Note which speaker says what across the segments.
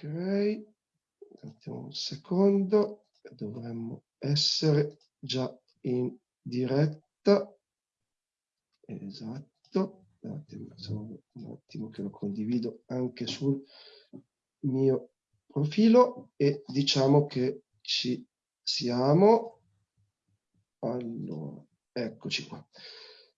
Speaker 1: Ok, un secondo, dovremmo essere già in diretta. Esatto, attimo, un attimo che lo condivido anche sul mio profilo e diciamo che ci siamo. Allora, eccoci qua.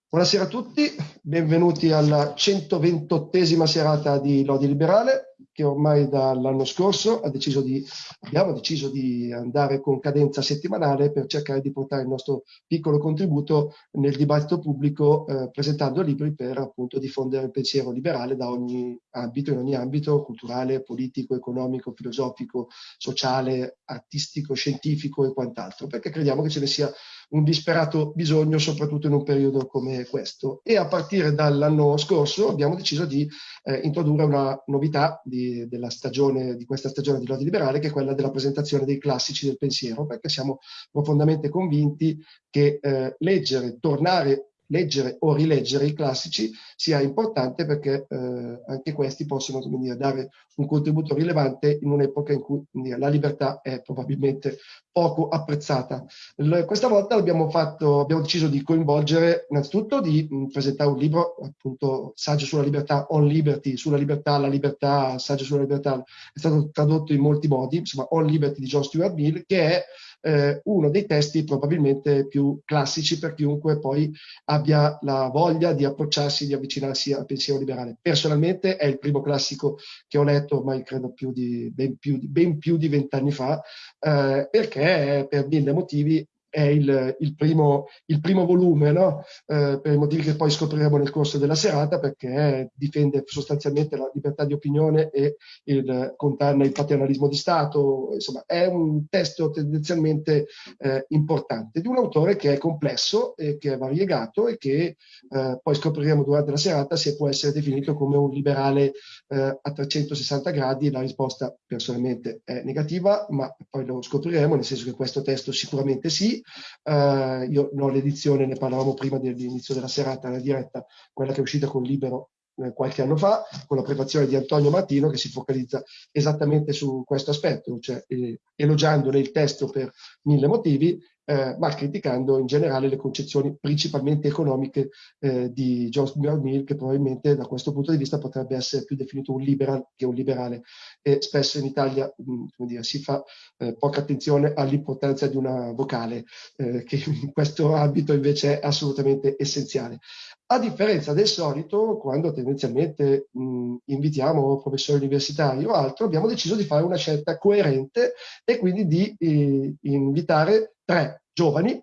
Speaker 1: Buonasera a tutti, benvenuti alla 128esima serata di Lodi Liberale che ormai dall'anno scorso deciso di, abbiamo deciso di andare con cadenza settimanale per cercare di portare il nostro piccolo contributo nel dibattito pubblico eh, presentando libri per appunto diffondere il pensiero liberale da ogni ambito, in ogni ambito culturale, politico, economico, filosofico, sociale, artistico, scientifico e quant'altro, perché crediamo che ce ne sia un disperato bisogno, soprattutto in un periodo come questo. E a partire dall'anno scorso abbiamo deciso di eh, introdurre una novità di, stagione, di questa stagione di Lodi Liberale, che è quella della presentazione dei classici del pensiero, perché siamo profondamente convinti che eh, leggere, tornare leggere o rileggere i classici sia importante perché eh, anche questi possono dire, dare un contributo rilevante in un'epoca in cui dire, la libertà è probabilmente poco apprezzata. L questa volta abbiamo, fatto, abbiamo deciso di coinvolgere innanzitutto di mh, presentare un libro, appunto Saggio sulla libertà, On Liberty, sulla libertà, la libertà, Saggio sulla libertà, è stato tradotto in molti modi, insomma On Liberty di John Stuart Mill, che è eh, uno dei testi probabilmente più classici per chiunque poi abbia la voglia di approcciarsi, di avvicinarsi al pensiero liberale. Personalmente è il primo classico che ho letto ormai credo più di, ben più di vent'anni fa, eh, perché per mille motivi è il, il, primo, il primo, volume, no? eh, per i motivi che poi scopriremo nel corso della serata, perché difende sostanzialmente la libertà di opinione e il, condanna il paternalismo di Stato. Insomma, è un testo tendenzialmente eh, importante di un autore che è complesso e che è variegato e che eh, poi scopriremo durante la serata se può essere definito come un liberale eh, a 360 gradi. La risposta personalmente è negativa, ma poi lo scopriremo, nel senso che questo testo sicuramente sì, Uh, io non ho l'edizione, ne parlavamo prima dell'inizio della serata, la diretta, quella che è uscita con Libero eh, qualche anno fa, con la prefazione di Antonio Martino, che si focalizza esattamente su questo aspetto, cioè eh, elogiandone il testo per mille motivi, eh, ma criticando in generale le concezioni principalmente economiche eh, di John Stuart Mill, che probabilmente da questo punto di vista potrebbe essere più definito un liberal che un liberale. E spesso in Italia mh, dire, si fa eh, poca attenzione all'importanza di una vocale, eh, che in questo ambito invece è assolutamente essenziale. A differenza del solito, quando tendenzialmente mh, invitiamo professori universitari o altro, abbiamo deciso di fare una scelta coerente e quindi di eh, invitare tre giovani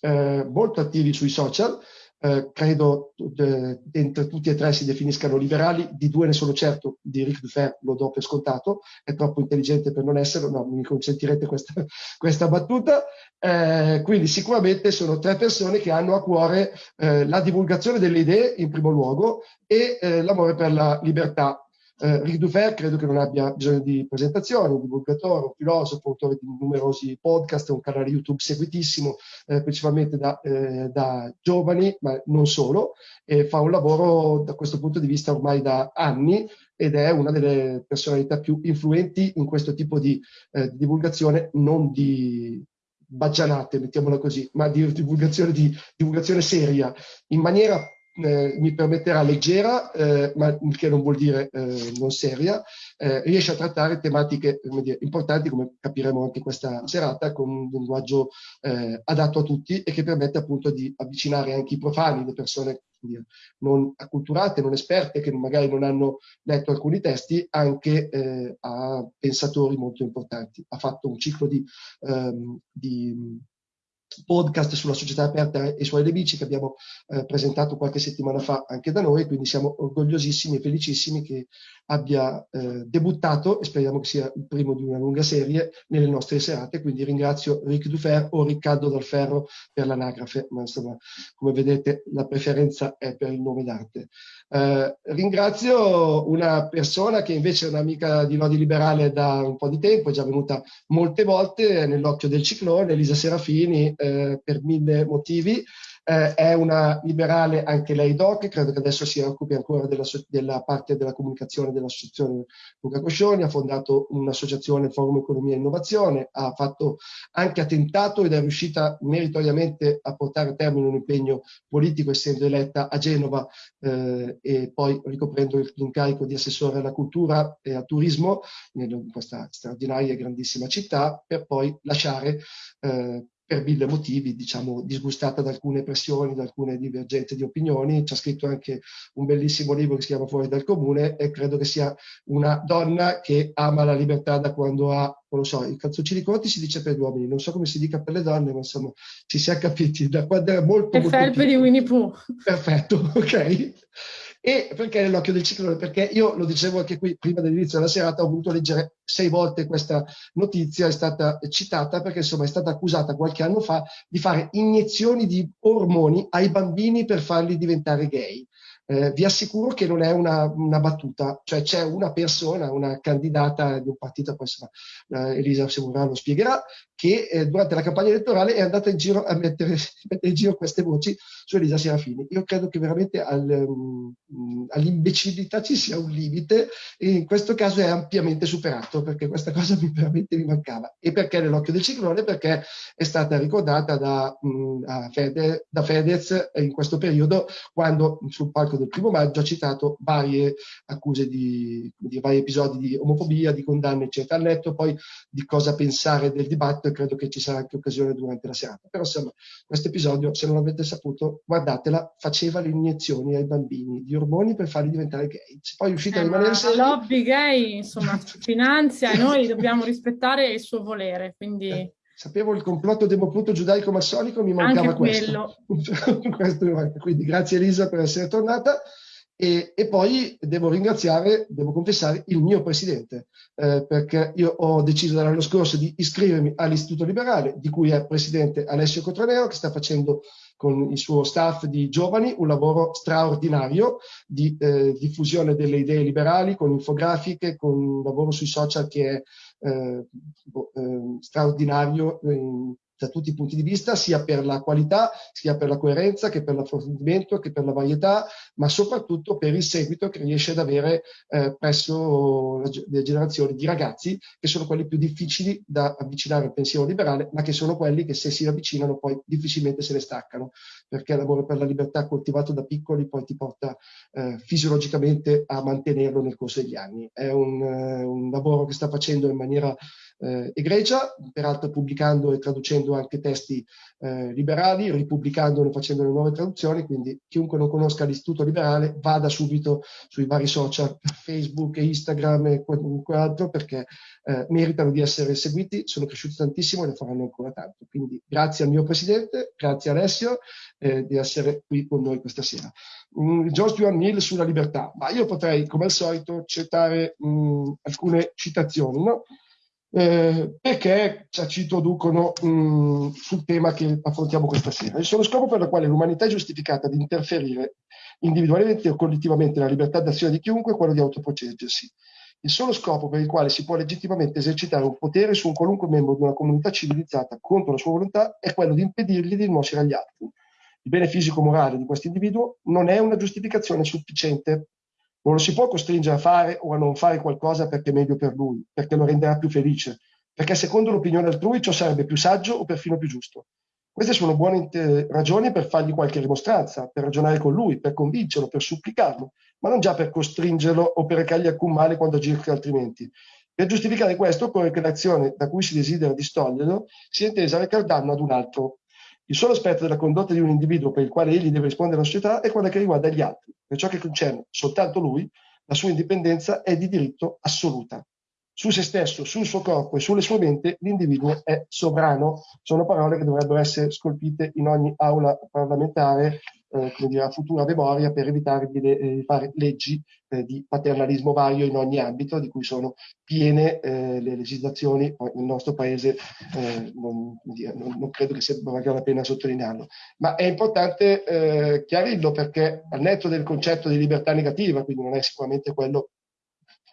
Speaker 1: eh, molto attivi sui social, eh, credo eh, entre tutti e tre si definiscano liberali, di due ne sono certo, di Ric Dufer lo do per scontato, è troppo intelligente per non esserlo, no, mi consentirete questa, questa battuta, eh, quindi sicuramente sono tre persone che hanno a cuore eh, la divulgazione delle idee in primo luogo e eh, l'amore per la libertà eh, Ric Dufer credo che non abbia bisogno di presentazioni, un divulgatore, un filosofo, autore di numerosi podcast, un canale YouTube seguitissimo, eh, principalmente da, eh, da, giovani, ma non solo, e fa un lavoro da questo punto di vista ormai da anni ed è una delle personalità più influenti in questo tipo di, eh, di divulgazione, non di baggianate, mettiamola così, ma di divulgazione, di divulgazione seria, in maniera eh, mi permetterà leggera, eh, ma che non vuol dire eh, non seria, eh, riesce a trattare tematiche dire, importanti, come capiremo anche questa serata, con un linguaggio eh, adatto a tutti e che permette appunto di avvicinare anche i profani, le persone dire, non acculturate, non esperte, che magari non hanno letto alcuni testi, anche eh, a pensatori molto importanti. Ha fatto un ciclo di, ehm, di podcast sulla società aperta e i suoi nemici che abbiamo eh, presentato qualche settimana fa anche da noi, quindi siamo orgogliosissimi e felicissimi che abbia eh, debuttato e speriamo che sia il primo di una lunga serie nelle nostre serate, quindi ringrazio Ric Dufer o Riccardo Dalferro per l'anagrafe, ma insomma come vedete la preferenza è per il nome d'arte. Eh, ringrazio una persona che invece è un'amica di Lodi Liberale da un po' di tempo, è già venuta molte volte nell'occhio del ciclone, Elisa Serafini, eh, per mille motivi, eh, è una liberale anche lei doc, credo che adesso si occupi ancora della, della parte della comunicazione dell'associazione Luca Coscioni, ha fondato un'associazione Forum Economia e Innovazione, ha fatto anche attentato ed è riuscita meritoriamente a portare a termine un impegno politico essendo eletta a Genova eh, e poi ricoprendo l'incarico di assessore alla cultura e al turismo in questa straordinaria e grandissima città per poi lasciare eh, per mille motivi, diciamo, disgustata da alcune pressioni, da alcune divergenze di opinioni. Ci ha scritto anche un bellissimo libro che si chiama Fuori dal Comune e credo che sia una donna che ama la libertà da quando ha, non lo so, i calzoncini corti si dice per gli uomini, non so come si dica per le donne, ma insomma ci si è capiti da quando era molto... Molto
Speaker 2: felpe di Winnie Pooh.
Speaker 1: Perfetto, ok. E perché nell'occhio del ciclone? Perché io lo dicevo anche qui prima dell'inizio della serata, ho voluto leggere sei volte questa notizia, è stata citata perché insomma è stata accusata qualche anno fa di fare iniezioni di ormoni ai bambini per farli diventare gay. Eh, vi assicuro che non è una, una, battuta, cioè c'è una persona, una candidata di un partito, poi insomma, eh, Elisa Semurà lo spiegherà, che eh, durante la campagna elettorale è andata in giro a mettere, mettere in giro queste voci su Elisa Serafini. Io credo che veramente al, um, all'imbecillità ci sia un limite e in questo caso è ampiamente superato perché questa cosa mi veramente mi mancava. E perché nell'occhio del ciclone? Perché è stata ricordata da, um, Fede, da Fedez in questo periodo quando sul palco del primo maggio ha citato varie accuse di, di vari episodi di omofobia, di condanne eccetera. Ha letto poi di cosa pensare del dibattito e credo che ci sarà anche occasione durante la serata. Però insomma, questo episodio, se non l'avete saputo, guardatela, faceva le iniezioni ai bambini di ormoni per farli diventare gay. Se poi è uscita
Speaker 2: eh,
Speaker 1: a rimanere.
Speaker 2: La lobby gay, insomma, finanzia e noi dobbiamo rispettare il suo volere, quindi... Eh
Speaker 1: sapevo il complotto demopluto giudaico-massonico, mi mancava questo. questo. Quindi grazie Elisa per essere tornata. E, e, poi devo ringraziare, devo confessare, il mio presidente, eh, perché io ho deciso l'anno scorso di iscrivermi all'Istituto Liberale, di cui è presidente Alessio Cotranero, che sta facendo con il suo staff di giovani un lavoro straordinario di eh, diffusione delle idee liberali, con infografiche, con un lavoro sui social che è eh, boh, eh, straordinario da tutti i punti di vista, sia per la qualità, sia per la coerenza, che per l'approfondimento, che per la varietà, ma soprattutto per il seguito che riesce ad avere eh, presso le generazioni di ragazzi che sono quelli più difficili da avvicinare al pensiero liberale, ma che sono quelli che se si avvicinano poi difficilmente se ne staccano, perché l'amore per la libertà coltivato da piccoli poi ti porta eh, fisiologicamente a mantenerlo nel corso degli anni. È un, eh, un lavoro che sta facendo in maniera eh, egregia, peraltro pubblicando e traducendo anche testi eh, liberali, ripubblicandone, facendo le nuove traduzioni, quindi chiunque non conosca l'Istituto Liberale vada subito sui vari social, Facebook Instagram e qualunque altro, perché eh, meritano di essere seguiti, sono cresciuti tantissimo e ne faranno ancora tanto. Quindi grazie al mio Presidente, grazie Alessio eh, di essere qui con noi questa sera. Mm, George Stuart Mill sulla libertà, ma io potrei, come al solito, citare mm, alcune citazioni, no? Eh, perché ci introducono mh, mm, sul tema che affrontiamo questa sera. Il solo scopo per il quale l'umanità è giustificata di interferire individualmente o collettivamente nella libertà d'azione di chiunque è quello di autoproteggersi. Il solo scopo per il quale si può legittimamente esercitare un potere su un qualunque membro di una comunità civilizzata contro la sua volontà è quello di impedirgli di nuocere agli altri. Il bene fisico-morale di questo individuo non è una giustificazione sufficiente non lo si può costringere a fare o a non fare qualcosa perché è meglio per lui, perché lo renderà più felice, perché secondo l'opinione altrui ciò sarebbe più saggio o perfino più giusto. Queste sono buone ragioni per fargli qualche rimostranza, per ragionare con lui, per convincerlo, per supplicarlo, ma non già per costringerlo o per recargli alcun male quando agisca altrimenti. Per giustificare questo occorre che l'azione da cui si desidera distoglierlo sia intesa a recar danno ad un altro, il solo aspetto della condotta di un individuo per il quale egli deve rispondere alla società è quella che riguarda gli altri. Per ciò che concerne soltanto lui, la sua indipendenza è di diritto assoluta. Su se stesso, sul suo corpo e sulle sue menti l'individuo è sovrano. Sono parole che dovrebbero essere scolpite in ogni aula parlamentare eh, come dire, a futura memoria per evitare di, eh, di fare leggi eh, di paternalismo vario in ogni ambito, di cui sono piene eh, le legislazioni nel nostro paese, eh, non, non, non, credo che sia valga la pena sottolinearlo. Ma è importante eh, chiarirlo perché al netto del concetto di libertà negativa, quindi non è sicuramente quello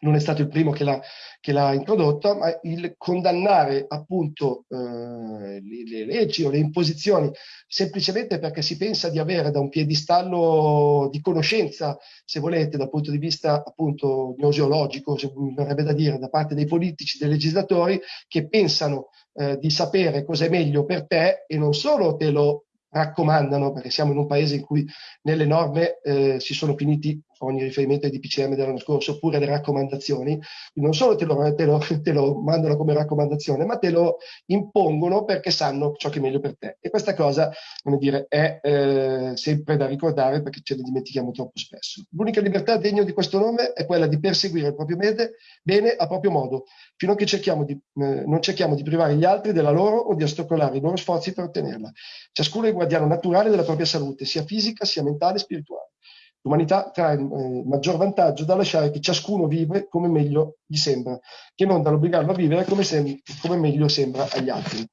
Speaker 1: non è stato il primo che l'ha, introdotta, ma il condannare appunto eh, le, le, leggi o le imposizioni semplicemente perché si pensa di avere da un piedistallo di conoscenza, se volete, dal punto di vista appunto gnoseologico, se mi verrebbe da dire, da parte dei politici, dei legislatori, che pensano eh, di sapere cosa è meglio per te e non solo te lo raccomandano, perché siamo in un paese in cui nelle norme eh, si sono finiti ogni riferimento ai DPCM dell'anno scorso, oppure le raccomandazioni, non solo te lo, te, lo, te lo, mandano come raccomandazione, ma te lo impongono perché sanno ciò che è meglio per te. E questa cosa, come dire, è eh, sempre da ricordare perché ce ne dimentichiamo troppo spesso. L'unica libertà degna di questo nome è quella di perseguire il proprio mede, bene a proprio modo, fino a che cerchiamo di, eh, non cerchiamo di privare gli altri della loro o di ostacolare i loro sforzi per ottenerla. Ciascuno è il guardiano naturale della propria salute, sia fisica, sia mentale, spirituale. L'umanità trae eh, maggior vantaggio da lasciare che ciascuno vive come meglio gli sembra, che non dall'obbligarlo a vivere come, come meglio sembra agli altri.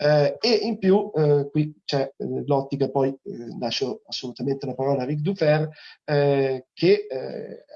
Speaker 1: Eh, e in più, eh, qui c'è eh, l'ottica, poi eh, lascio assolutamente la parola a Ric Dufer, eh, che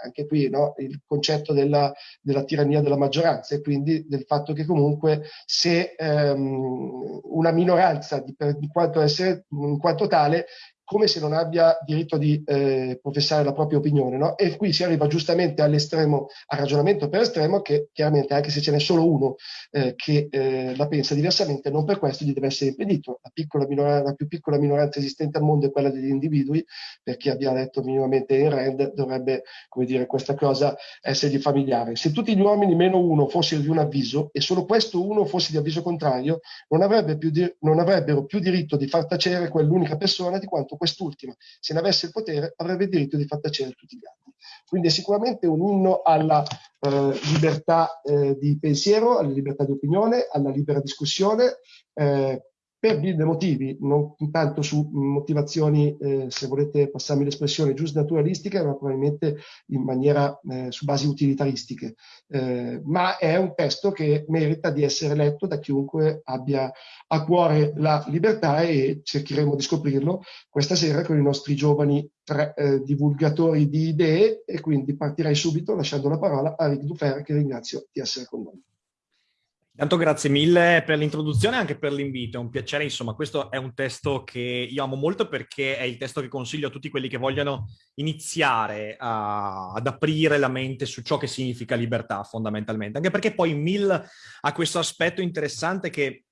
Speaker 1: anche qui no, il concetto della, della, tirannia della maggioranza e quindi del fatto che comunque se ehm, una minoranza di, per, di quanto essere, in quanto tale come se non abbia diritto di eh, professare la propria opinione. No? E qui si arriva giustamente all'estremo, al ragionamento per estremo, che chiaramente anche se ce n'è solo uno eh, che eh, la pensa diversamente, non per questo gli deve essere impedito. La, la, più piccola minoranza esistente al mondo è quella degli individui, per chi abbia letto minimamente in Rand dovrebbe, come dire, questa cosa essergli familiare. Se tutti gli uomini meno uno fossero di un avviso e solo questo uno fosse di avviso contrario, non, avrebbe più non avrebbero più diritto di far tacere quell'unica persona di quanto quest'ultima, se ne avesse il potere, avrebbe il diritto di far tacere tutti gli altri. Quindi è sicuramente un inno alla eh, libertà eh, di pensiero, alla libertà di opinione, alla libera discussione, eh, per mille motivi, non tanto su motivazioni, eh, se volete passarmi l'espressione, giusto naturalistiche, ma probabilmente in maniera eh, su basi utilitaristiche. Eh, ma è un testo che merita di essere letto da chiunque abbia a cuore la libertà e cercheremo di scoprirlo questa sera con i nostri giovani tre, eh, divulgatori di idee e quindi partirei subito lasciando la parola a Rick Dufer che ringrazio di essere con noi.
Speaker 3: Intanto grazie mille per l'introduzione e anche per l'invito, è un piacere, insomma, questo è un testo che io amo molto perché è il testo che consiglio a tutti quelli che vogliono iniziare a, ad aprire la mente su ciò che significa libertà fondamentalmente, anche perché poi Mill ha questo aspetto interessante che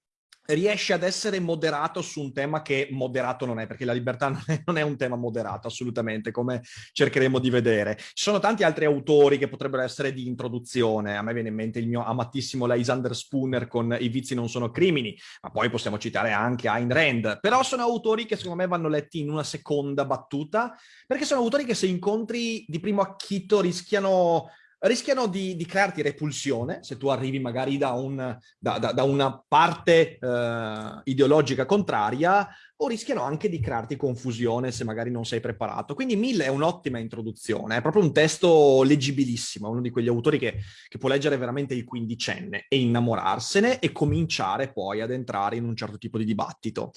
Speaker 3: riesce ad essere moderato su un tema che moderato non è, perché la libertà non è, non è, un tema moderato assolutamente, come cercheremo di vedere. Ci sono tanti altri autori che potrebbero essere di introduzione, a me viene in mente il mio amatissimo Lysander Spooner con I vizi non sono crimini, ma poi possiamo citare anche Ayn Rand, però sono autori che secondo me vanno letti in una seconda battuta, perché sono autori che se incontri di primo acchito rischiano rischiano di, di, crearti repulsione se tu arrivi magari da, un, da, da, da una parte eh, ideologica contraria o rischiano anche di crearti confusione se magari non sei preparato. Quindi Mill è un'ottima introduzione, è proprio un testo leggibilissimo, uno di quegli autori che, che, può leggere veramente il quindicenne e innamorarsene e cominciare poi ad entrare in un certo tipo di dibattito.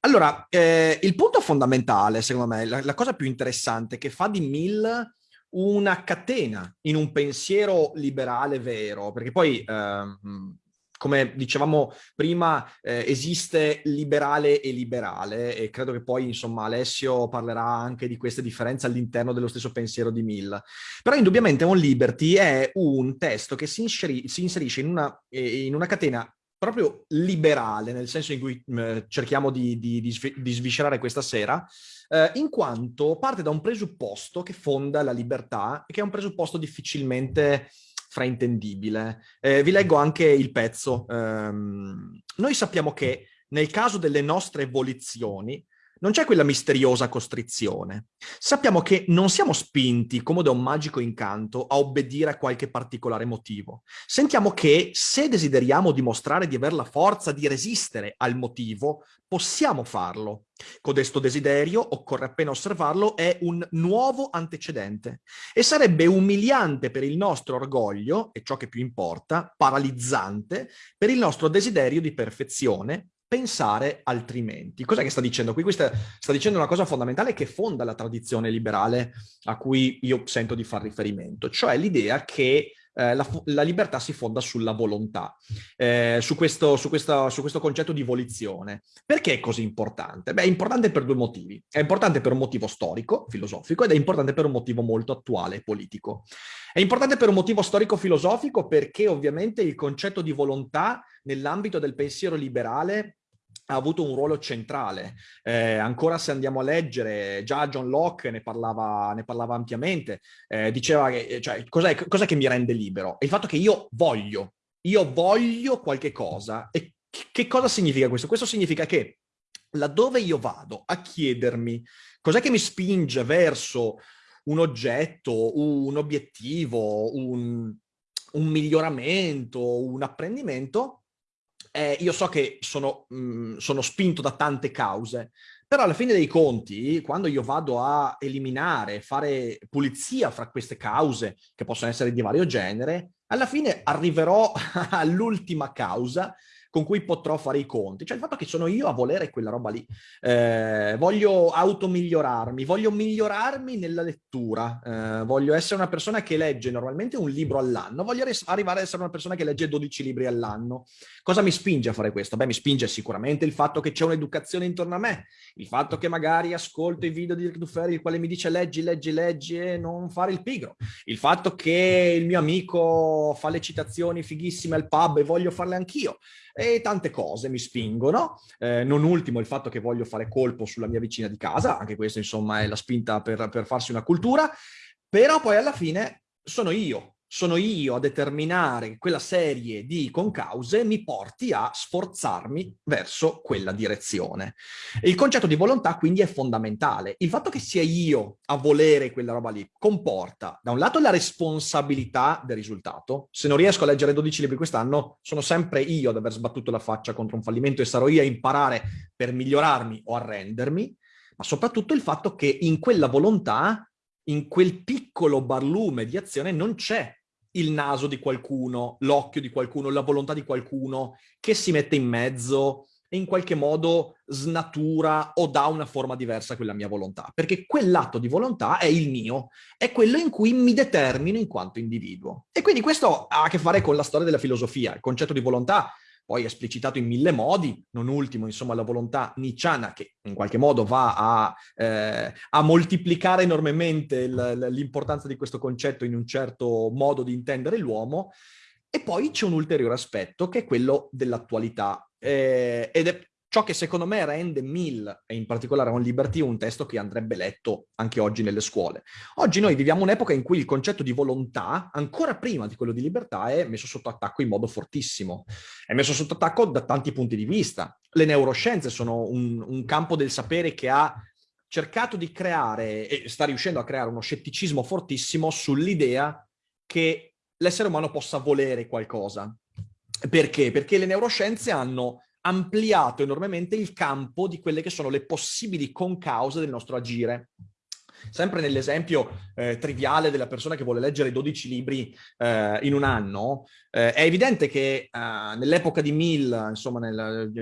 Speaker 3: Allora, eh, il punto fondamentale, secondo me, la, la cosa più interessante che fa di Mill una catena in un pensiero liberale vero, perché poi ehm, come dicevamo prima, eh, esiste liberale e liberale e credo che poi, insomma, Alessio parlerà anche di queste differenze all'interno dello stesso pensiero di Mill. Però indubbiamente un Liberty è un testo che si, si inserisce in una, eh, in una catena proprio liberale, nel senso in cui eh, cerchiamo di, di, di, di, sviscerare questa sera, eh, in quanto parte da un presupposto che fonda la libertà che è un presupposto difficilmente fraintendibile. Eh, vi leggo anche il pezzo. Ehm, noi sappiamo che nel caso delle nostre volizioni, non c'è quella misteriosa costrizione. Sappiamo che non siamo spinti, come da un magico incanto, a obbedire a qualche particolare motivo. Sentiamo che, se desideriamo dimostrare di aver la forza di resistere al motivo, possiamo farlo. Codesto desiderio, occorre appena osservarlo, è un nuovo antecedente e sarebbe umiliante per il nostro orgoglio, e ciò che più importa, paralizzante, per il nostro desiderio di perfezione, pensare altrimenti. Cos'è che sta dicendo qui? Questa sta dicendo una cosa fondamentale che fonda la tradizione liberale a cui io sento di far riferimento, cioè l'idea che eh, la, la, libertà si fonda sulla volontà, eh, su, questo, su, questa, su, questo, concetto di volizione. Perché è così importante? Beh, è importante per due motivi. È importante per un motivo storico, filosofico, ed è importante per un motivo molto attuale, politico. È importante per un motivo storico-filosofico perché ovviamente il concetto di volontà nell'ambito del pensiero liberale ha avuto un ruolo centrale. Eh, ancora se andiamo a leggere, già John Locke ne parlava, ne parlava ampiamente, eh, diceva che, cioè, cos'è, cos'è che mi rende libero? È il fatto che io voglio, io voglio qualche cosa. E che cosa significa questo? Questo significa che laddove io vado a chiedermi cos'è che mi spinge verso un oggetto, un obiettivo, un, un miglioramento, un apprendimento, eh, io so che sono, mh, mm, sono spinto da tante cause, però alla fine dei conti, quando io vado a eliminare, fare pulizia fra queste cause, che possono essere di vario genere, alla fine arriverò all'ultima causa con cui potrò fare i conti. Cioè il fatto che sono io a volere quella roba lì. Eh, voglio automigliorarmi, voglio migliorarmi nella lettura, eh, voglio essere una persona che legge normalmente un libro all'anno, voglio arrivare ad essere una persona che legge 12 libri all'anno. Cosa mi spinge a fare questo? Beh, mi spinge sicuramente il fatto che c'è un'educazione intorno a me, il fatto che magari ascolto i video di Rick Duferri, il quale mi dice leggi, leggi, leggi e non fare il pigro, il fatto che il mio amico fa le citazioni fighissime al pub e voglio farle anch'io e tante cose mi spingono, eh, non ultimo il fatto che voglio fare colpo sulla mia vicina di casa, anche questa insomma è la spinta per, per farsi una cultura, però poi alla fine sono io sono io a determinare quella serie di concause mi porti a sforzarmi verso quella direzione. Il concetto di volontà quindi è fondamentale. Il fatto che sia io a volere quella roba lì comporta da un lato la responsabilità del risultato. Se non riesco a leggere 12 libri quest'anno sono sempre io ad aver sbattuto la faccia contro un fallimento e sarò io a imparare per migliorarmi o arrendermi, ma soprattutto il fatto che in quella volontà in quel piccolo barlume di azione non c'è il naso di qualcuno, l'occhio di qualcuno, la volontà di qualcuno che si mette in mezzo e in qualche modo snatura o dà una forma diversa a quella mia volontà. Perché quell'atto di volontà è il mio, è quello in cui mi determino in quanto individuo. E quindi questo ha a che fare con la storia della filosofia. Il concetto di volontà poi esplicitato in mille modi, non ultimo insomma la volontà nicciana che in qualche modo va a, eh, a moltiplicare enormemente l'importanza di questo concetto in un certo modo di intendere l'uomo, e poi c'è un ulteriore aspetto che è quello dell'attualità, eh, ed è Ciò che secondo me rende Mill, e in particolare On Liberty, un testo che andrebbe letto anche oggi nelle scuole. Oggi noi viviamo un'epoca in cui il concetto di volontà, ancora prima di quello di libertà, è messo sotto attacco in modo fortissimo. È messo sotto attacco da tanti punti di vista. Le neuroscienze sono un, un campo del sapere che ha cercato di creare, e sta riuscendo a creare uno scetticismo fortissimo sull'idea che l'essere umano possa volere qualcosa. Perché? Perché le neuroscienze hanno ampliato enormemente il campo di quelle che sono le possibili concause del nostro agire. Sempre nell'esempio eh, triviale della persona che vuole leggere 12 libri eh, in un anno, eh, è evidente che eh, nell'epoca di Mill, insomma nel,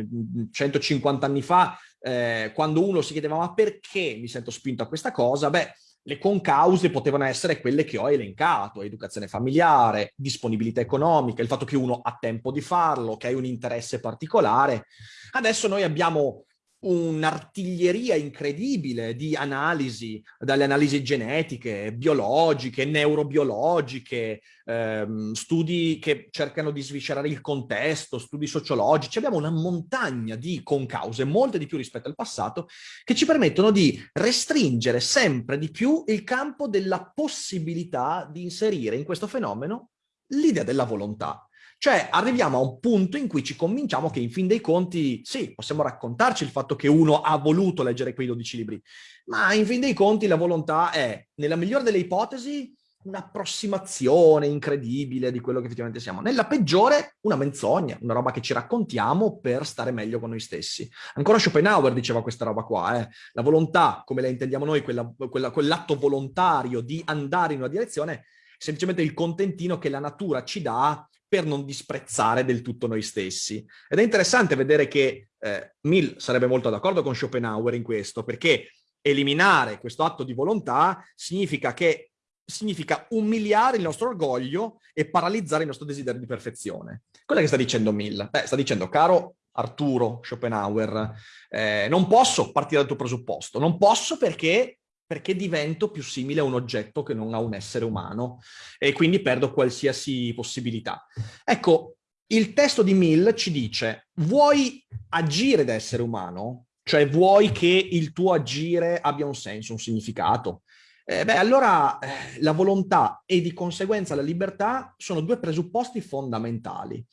Speaker 3: 150 anni fa, eh, quando uno si chiedeva ma perché mi sento spinto a questa cosa, beh, le concause potevano essere quelle che ho elencato, educazione familiare, disponibilità economica, il fatto che uno ha tempo di farlo, che hai un interesse particolare. Adesso noi abbiamo un'artiglieria incredibile di analisi, dalle analisi genetiche, biologiche, neurobiologiche, ehm, studi che cercano di sviscerare il contesto, studi sociologici. Abbiamo una montagna di concause, molte di più rispetto al passato, che ci permettono di restringere sempre di più il campo della possibilità di inserire in questo fenomeno l'idea della volontà. Cioè arriviamo a un punto in cui ci convinciamo che in fin dei conti, sì, possiamo raccontarci il fatto che uno ha voluto leggere quei 12 libri, ma in fin dei conti la volontà è, nella migliore delle ipotesi, un'approssimazione incredibile di quello che effettivamente siamo. Nella peggiore, una menzogna, una roba che ci raccontiamo per stare meglio con noi stessi. Ancora Schopenhauer diceva questa roba qua, eh? la volontà, come la intendiamo noi, quella, quella, quell'atto volontario di andare in una direzione, è semplicemente il contentino che la natura ci dà per non disprezzare del tutto noi stessi. Ed è interessante vedere che eh, Mill sarebbe molto d'accordo con Schopenhauer in questo, perché eliminare questo atto di volontà significa che significa umiliare il nostro orgoglio e paralizzare il nostro desiderio di perfezione. Quello che sta dicendo Mill? Beh, sta dicendo, caro Arturo Schopenhauer, eh, non posso partire dal tuo presupposto, non posso perché, perché divento più simile a un oggetto che non a un essere umano e quindi perdo qualsiasi possibilità. Ecco, il testo di Mill ci dice, vuoi agire da essere umano? Cioè vuoi che il tuo agire abbia un senso, un significato? Eh, beh, allora eh, la volontà e di conseguenza la libertà sono due presupposti fondamentali.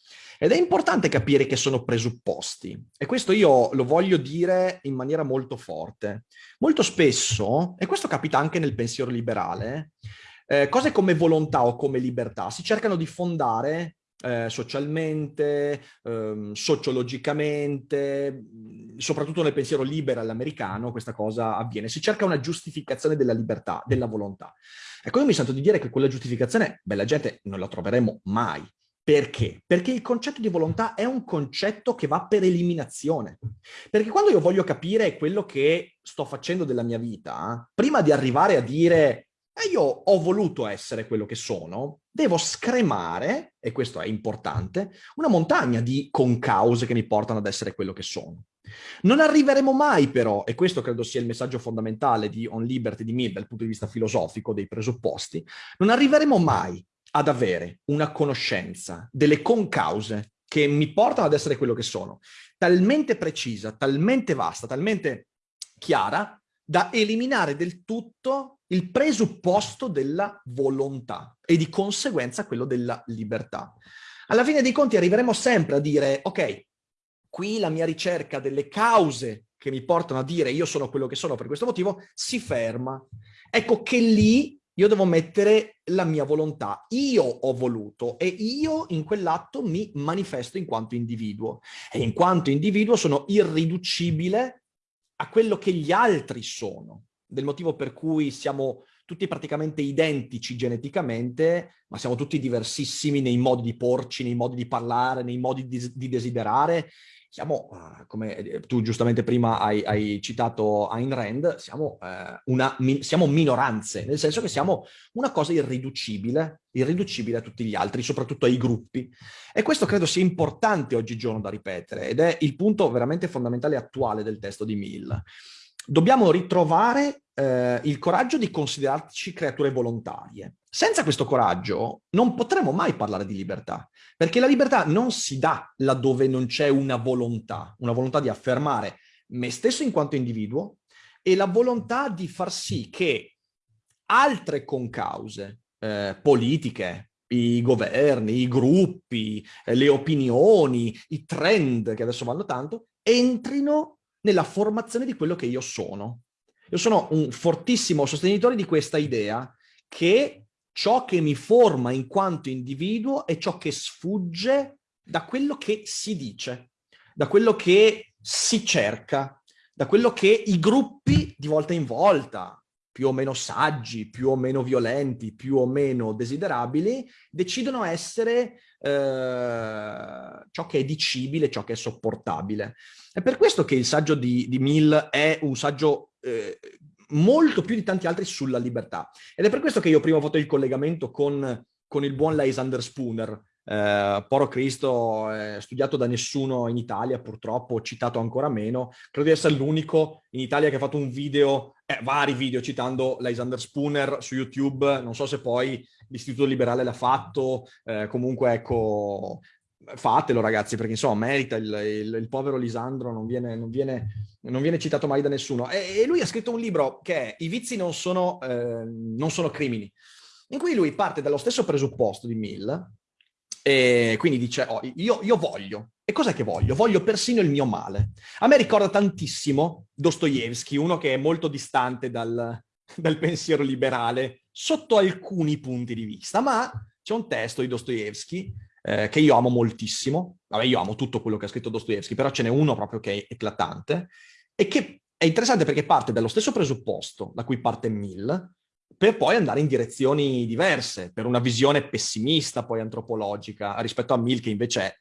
Speaker 3: Ed è importante capire che sono presupposti. E questo io lo voglio dire in maniera molto forte. Molto spesso, e questo capita anche nel pensiero liberale, eh, cose come volontà o come libertà si cercano di fondare eh, socialmente, ehm, sociologicamente, soprattutto nel pensiero liberal americano questa cosa avviene. Si cerca una giustificazione della libertà, della volontà. Ecco, io mi sento di dire che quella giustificazione, bella gente, non la troveremo mai. Perché? Perché il concetto di volontà è un concetto che va per eliminazione. Perché quando io voglio capire quello che sto facendo della mia vita, prima di arrivare a dire e io ho voluto essere quello che sono, devo scremare, e questo è importante, una montagna di concause che mi portano ad essere quello che sono. Non arriveremo mai però, e questo credo sia il messaggio fondamentale di On Liberty di Mill dal punto di vista filosofico, dei presupposti, non arriveremo mai ad avere una conoscenza delle concause che mi portano ad essere quello che sono, talmente precisa, talmente vasta, talmente chiara, da eliminare del tutto il presupposto della volontà e di conseguenza quello della libertà. Alla fine dei conti arriveremo sempre a dire, ok, qui la mia ricerca delle cause che mi portano a dire io sono quello che sono per questo motivo si ferma. Ecco che lì io devo mettere la mia volontà. Io ho voluto e io in quell'atto mi manifesto in quanto individuo. E in quanto individuo sono irriducibile a quello che gli altri sono del motivo per cui siamo tutti praticamente identici geneticamente, ma siamo tutti diversissimi nei modi di porci, nei modi di parlare, nei modi di, di desiderare. Siamo, uh, come eh, tu giustamente prima hai, hai citato Ayn Rand, siamo, uh, una, mi, siamo minoranze, nel senso che siamo una cosa irriducibile, irriducibile a tutti gli altri, soprattutto ai gruppi. E questo credo sia importante oggigiorno da ripetere, ed è il punto veramente fondamentale e attuale del testo di Mill dobbiamo ritrovare eh, il coraggio di considerarci creature volontarie. Senza questo coraggio non potremo mai parlare di libertà, perché la libertà non si dà laddove non c'è una volontà, una volontà di affermare me stesso in quanto individuo e la volontà di far sì che altre concause eh, politiche, i governi, i gruppi, eh, le opinioni, i trend che adesso vanno tanto, entrino nella formazione di quello che io sono. Io sono un fortissimo sostenitore di questa idea che ciò che mi forma in quanto individuo è ciò che sfugge da quello che si dice, da quello che si cerca, da quello che i gruppi di volta in volta, più o meno saggi, più o meno violenti, più o meno desiderabili, decidono essere eh, ciò che è dicibile, ciò che è sopportabile. È per questo che il saggio di, di Mill è un saggio eh, molto più di tanti altri sulla libertà. Ed è per questo che io prima ho fatto il collegamento con, con il buon Lysander Spooner, eh, Poro Cristo è studiato da nessuno in Italia, purtroppo, citato ancora meno. Credo di essere l'unico in Italia che ha fatto un video, eh, vari video citando Lysander Spooner su YouTube. Non so se poi l'Istituto Liberale l'ha fatto, eh, comunque ecco, fatelo ragazzi, perché insomma merita il, il, il povero Lisandro, non viene, non, viene, non viene, citato mai da nessuno. E, e, lui ha scritto un libro che è I vizi non sono, eh, non sono crimini, in cui lui parte dallo stesso presupposto di Mill, e quindi dice, oh, io, io, voglio. E cos'è che voglio? Voglio persino il mio male. A me ricorda tantissimo Dostoevsky, uno che è molto distante dal, dal pensiero liberale, sotto alcuni punti di vista, ma c'è un testo di Dostoevsky eh, che io amo moltissimo. Vabbè, io amo tutto quello che ha scritto Dostoevsky, però ce n'è uno proprio che è eclatante e che è interessante perché parte dallo stesso presupposto da cui parte Mill, per poi andare in direzioni diverse, per una visione pessimista poi antropologica rispetto a Mill che invece è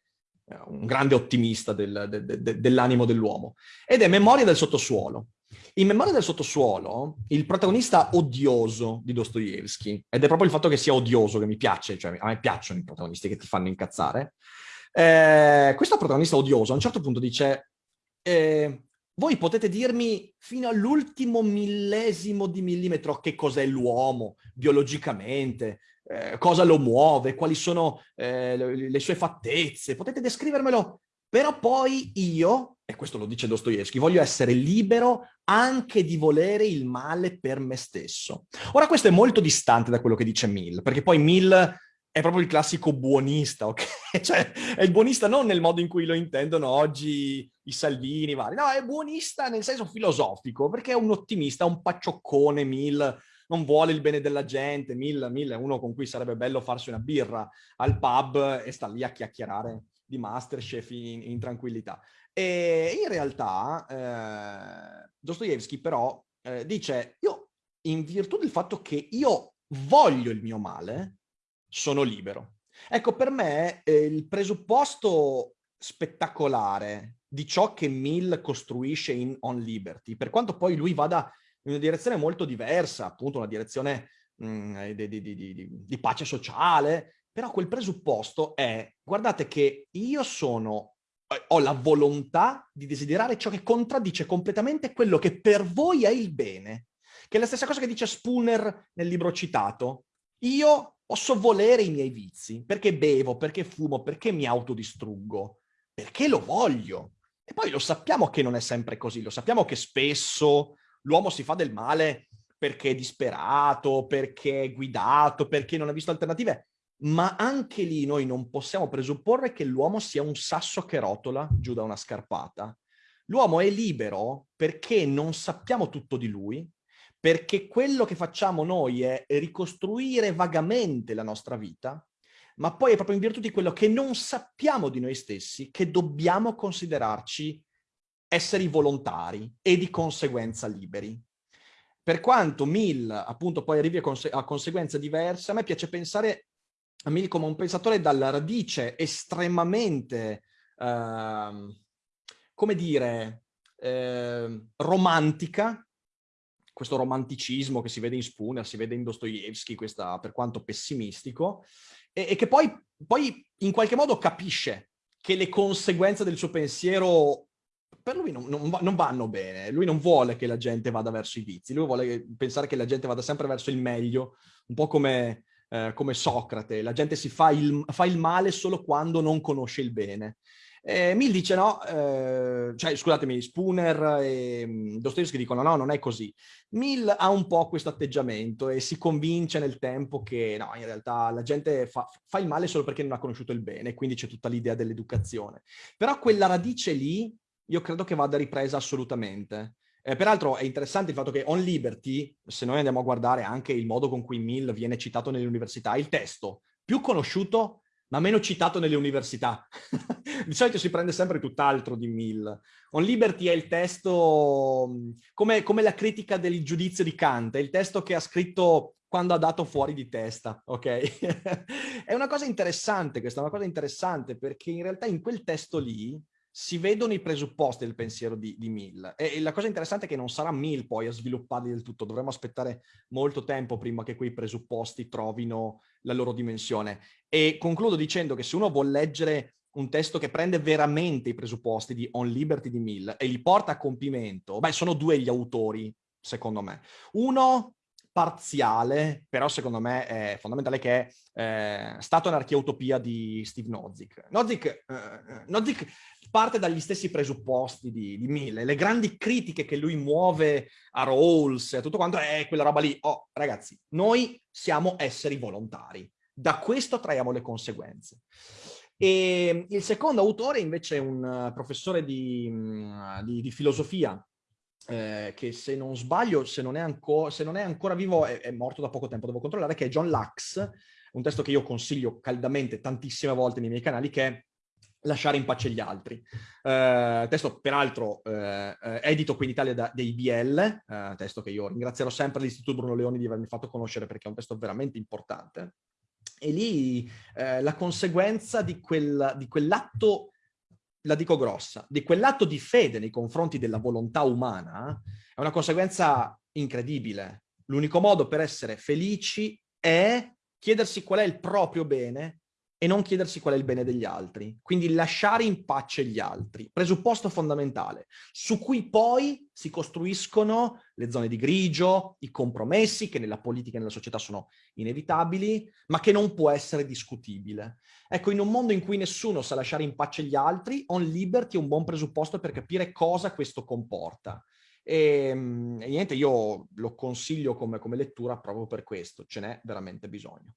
Speaker 3: eh, un grande ottimista del, de, de, dell'animo dell'uomo. Ed è Memoria del sottosuolo. In Memoria del sottosuolo, il protagonista odioso di Dostoevsky, ed è proprio il fatto che sia odioso che mi piace, cioè a me piacciono i protagonisti che ti fanno incazzare, eh, questo protagonista odioso a un certo punto dice eh, voi potete dirmi fino all'ultimo millesimo di millimetro che cos'è l'uomo biologicamente, eh, cosa lo muove, quali sono eh, le, sue fattezze, potete descrivermelo, però poi io, e questo lo dice Dostoevsky, voglio essere libero anche di volere il male per me stesso. Ora questo è molto distante da quello che dice Mill, perché poi Mill è proprio il classico buonista, ok? cioè, è il buonista non nel modo in cui lo intendono oggi i Salvini, vari. No, è buonista nel senso filosofico, perché è un ottimista, un paccioccone, Mill, non vuole il bene della gente, Mill, Mill è uno con cui sarebbe bello farsi una birra al pub e sta lì a chiacchierare di Masterchef in, in tranquillità. E in realtà eh, Dostoevsky però eh, dice, io in virtù del fatto che io voglio il mio male, sono libero. Ecco, per me eh, il presupposto spettacolare di ciò che Mill costruisce in On Liberty, per quanto poi lui vada in una direzione molto diversa, appunto una direzione mh, mm, di, di, di, di pace sociale, però quel presupposto è, guardate che io sono eh, ho la volontà di desiderare ciò che contraddice completamente quello che per voi è il bene, che è la stessa cosa che dice Spooner nel libro citato. Io Posso volere i miei vizi, perché bevo, perché fumo, perché mi autodistruggo, perché lo voglio. E poi lo sappiamo che non è sempre così, lo sappiamo che spesso l'uomo si fa del male perché è disperato, perché è guidato, perché non ha visto alternative, ma anche lì noi non possiamo presupporre che l'uomo sia un sasso che rotola giù da una scarpata. L'uomo è libero perché non sappiamo tutto di lui, perché quello che facciamo noi è ricostruire vagamente la nostra vita, ma poi è proprio in virtù di quello che non sappiamo di noi stessi che dobbiamo considerarci esseri volontari e di conseguenza liberi. Per quanto Mill appunto poi arrivi a, conse a conseguenze diverse, a me piace pensare a Mill come un pensatore dalla radice estremamente, eh, come dire, eh, romantica, questo romanticismo che si vede in Spooner, si vede in Dostoevsky, questa, per quanto pessimistico, e, e che poi, poi, in qualche modo capisce che le conseguenze del suo pensiero per lui non, non, non, vanno bene, lui non vuole che la gente vada verso i vizi, lui vuole pensare che la gente vada sempre verso il meglio, un po' come, eh, come Socrate, la gente si fa il, fa il male solo quando non conosce il bene. Eh, Mill dice no, eh, cioè scusatemi, Spooner e mm, Dostoevsky dicono no, non è così. Mill ha un po' questo atteggiamento e si convince nel tempo che no, in realtà la gente fa, fa il male solo perché non ha conosciuto il bene, quindi c'è tutta l'idea dell'educazione. Però quella radice lì io credo che vada ripresa assolutamente. Eh, peraltro è interessante il fatto che On Liberty, se noi andiamo a guardare anche il modo con cui Mill viene citato nelle università, il testo più conosciuto ma meno citato nelle università. di solito si prende sempre tutt'altro di Mill. On Liberty è il testo, come, come, la critica del giudizio di Kant, è il testo che ha scritto quando ha dato fuori di testa, ok? è una cosa interessante questa, una cosa interessante perché in realtà in quel testo lì si vedono i presupposti del pensiero di, di Mill. E, e, la cosa interessante è che non sarà Mill poi a svilupparli del tutto, dovremo aspettare molto tempo prima che quei presupposti trovino la loro dimensione. E concludo dicendo che se uno vuole leggere un testo che prende veramente i presupposti di On Liberty di Mill e li porta a compimento, beh, sono due gli autori, secondo me. Uno parziale, però secondo me è fondamentale che è eh, Stato Anarchia Utopia di Steve Nozick. Nozick, eh, Nozick parte dagli stessi presupposti di, di Mille, le grandi critiche che lui muove a Rawls e a tutto quanto è quella roba lì, oh ragazzi, noi siamo esseri volontari, da questo traiamo le conseguenze. E il secondo autore invece è un professore di, di, di filosofia eh, che se non sbaglio, se non è, anco, se non è ancora vivo, è, è, morto da poco tempo, devo controllare, che è John Lax, un testo che io consiglio caldamente tantissime volte nei miei canali, che è Lasciare in pace gli altri. Eh, testo peraltro eh, edito qui in Italia da, da IBL, eh, testo che io ringrazierò sempre l'Istituto Bruno Leoni di avermi fatto conoscere perché è un testo veramente importante. E lì eh, la conseguenza di, quel, di quell'atto la dico grossa, di quell'atto di fede nei confronti della volontà umana è una conseguenza incredibile. L'unico modo per essere felici è chiedersi qual è il proprio bene e non chiedersi qual è il bene degli altri. Quindi lasciare in pace gli altri, presupposto fondamentale, su cui poi si costruiscono le zone di grigio, i compromessi che nella politica e nella società sono inevitabili, ma che non può essere discutibile. Ecco, in un mondo in cui nessuno sa lasciare in pace gli altri, on liberty è un buon presupposto per capire cosa questo comporta. E, ehm, e niente, io lo consiglio come, come lettura proprio per questo, ce n'è veramente bisogno.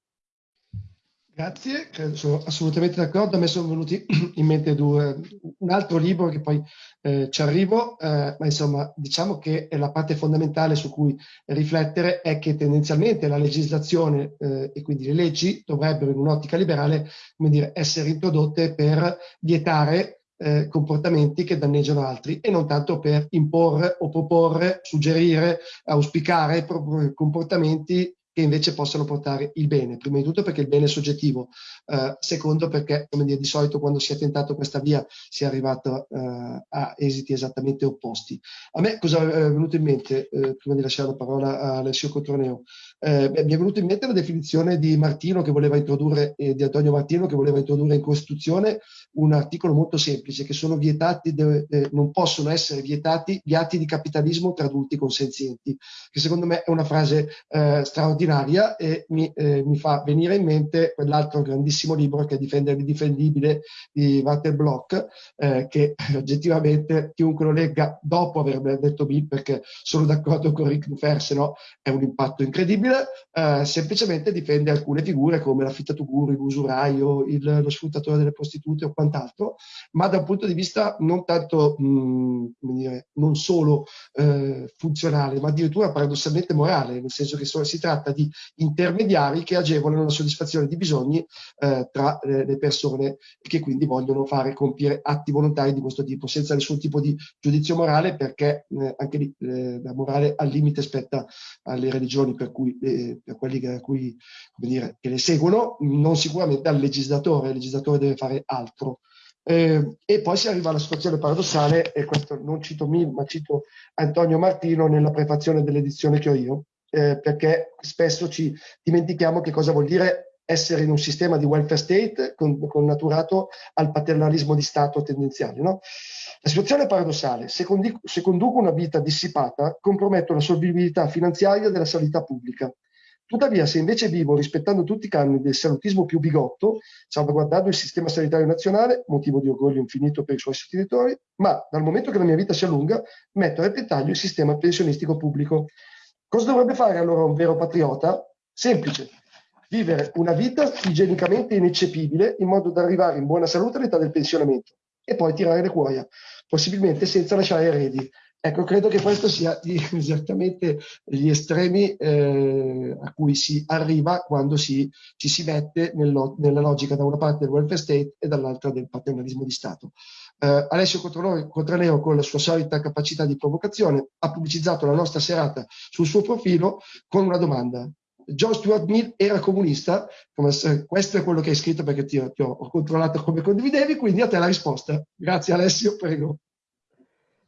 Speaker 1: Grazie, sono assolutamente d'accordo. A me sono venuti in mente due, un altro libro che poi eh, ci arrivo, eh, ma insomma diciamo che la parte fondamentale su cui riflettere è che tendenzialmente la legislazione eh, e quindi le leggi dovrebbero in un'ottica liberale come dire, essere introdotte per vietare eh, comportamenti che danneggiano altri e non tanto per imporre o proporre, suggerire, auspicare comportamenti che invece possano portare il bene. Prima di tutto perché il bene è soggettivo, eh, secondo perché, come dire, di solito quando si è tentato questa via si è arrivato eh, a esiti esattamente opposti. A me cosa è venuto in mente, eh, prima di lasciare la parola a Alessio Cotroneo? Eh, mi è venuto in mente la definizione di Martino che voleva introdurre, eh, di Antonio Martino che voleva introdurre in Costituzione un articolo molto semplice, che sono vietati, eh, non possono essere vietati gli atti di capitalismo tra adulti consenzienti, che secondo me è una frase straordinaria straordinaria e mi, eh, mi fa venire in mente quell'altro grandissimo libro che è Difendere l'indifendibile di Walter Bloch, eh, che oggettivamente chiunque lo legga dopo aver detto Bill, perché sono d'accordo con Rick Dufer, se no è un impatto incredibile, eh, semplicemente difende alcune figure come l'affittato l'usuraio, lo sfruttatore delle prostitute o quant'altro, ma da un punto di vista non tanto, mh, mm, dire, non solo eh, funzionale, ma addirittura paradossalmente morale, nel senso che so, si tratta di intermediari che agevolano la soddisfazione di bisogni eh, tra eh, le persone che quindi vogliono fare compiere atti volontari di questo tipo, senza nessun tipo di giudizio morale, perché eh, anche lì eh, la morale al limite spetta alle religioni per, cui, eh, per quelli che, cui, dire, che le seguono, non sicuramente al legislatore, il legislatore deve fare altro. Eh, e poi si arriva alla situazione paradossale, e questo non cito Mil, ma cito Antonio Martino nella prefazione dell'edizione che ho io, eh, perché spesso ci dimentichiamo che cosa vuol dire essere in un sistema di welfare state con, connaturato al paternalismo di Stato tendenziale. No? La situazione è paradossale. Se, condi- se conduco una vita dissipata, comprometto la solvibilità finanziaria della sanità pubblica. Tuttavia, se invece vivo rispettando tutti i canoni del salutismo più bigotto, salvaguardando il sistema sanitario nazionale, motivo di orgoglio infinito per i suoi sostenitori, ma dal momento che la mia vita si allunga, metto a repentaglio il sistema pensionistico pubblico. Cosa dovrebbe fare allora un vero patriota? Semplice, vivere una vita igienicamente ineccepibile in modo da arrivare in buona salute all'età del pensionamento e poi tirare le cuoia, possibilmente senza lasciare eredi. Ecco, credo che questo sia esattamente gli estremi eh, a cui si arriva quando si, ci si mette nel, nella logica da una parte del welfare state e dall'altra del paternalismo di Stato. Eh, Alessio Contraleo, con la sua solita capacità di provocazione, ha pubblicizzato la nostra serata sul suo profilo con una domanda. John Stuart Mill era comunista? questo è quello che hai scritto perché ti, ti ho, ho, controllato come condividevi, quindi a te la risposta. Grazie Alessio, prego.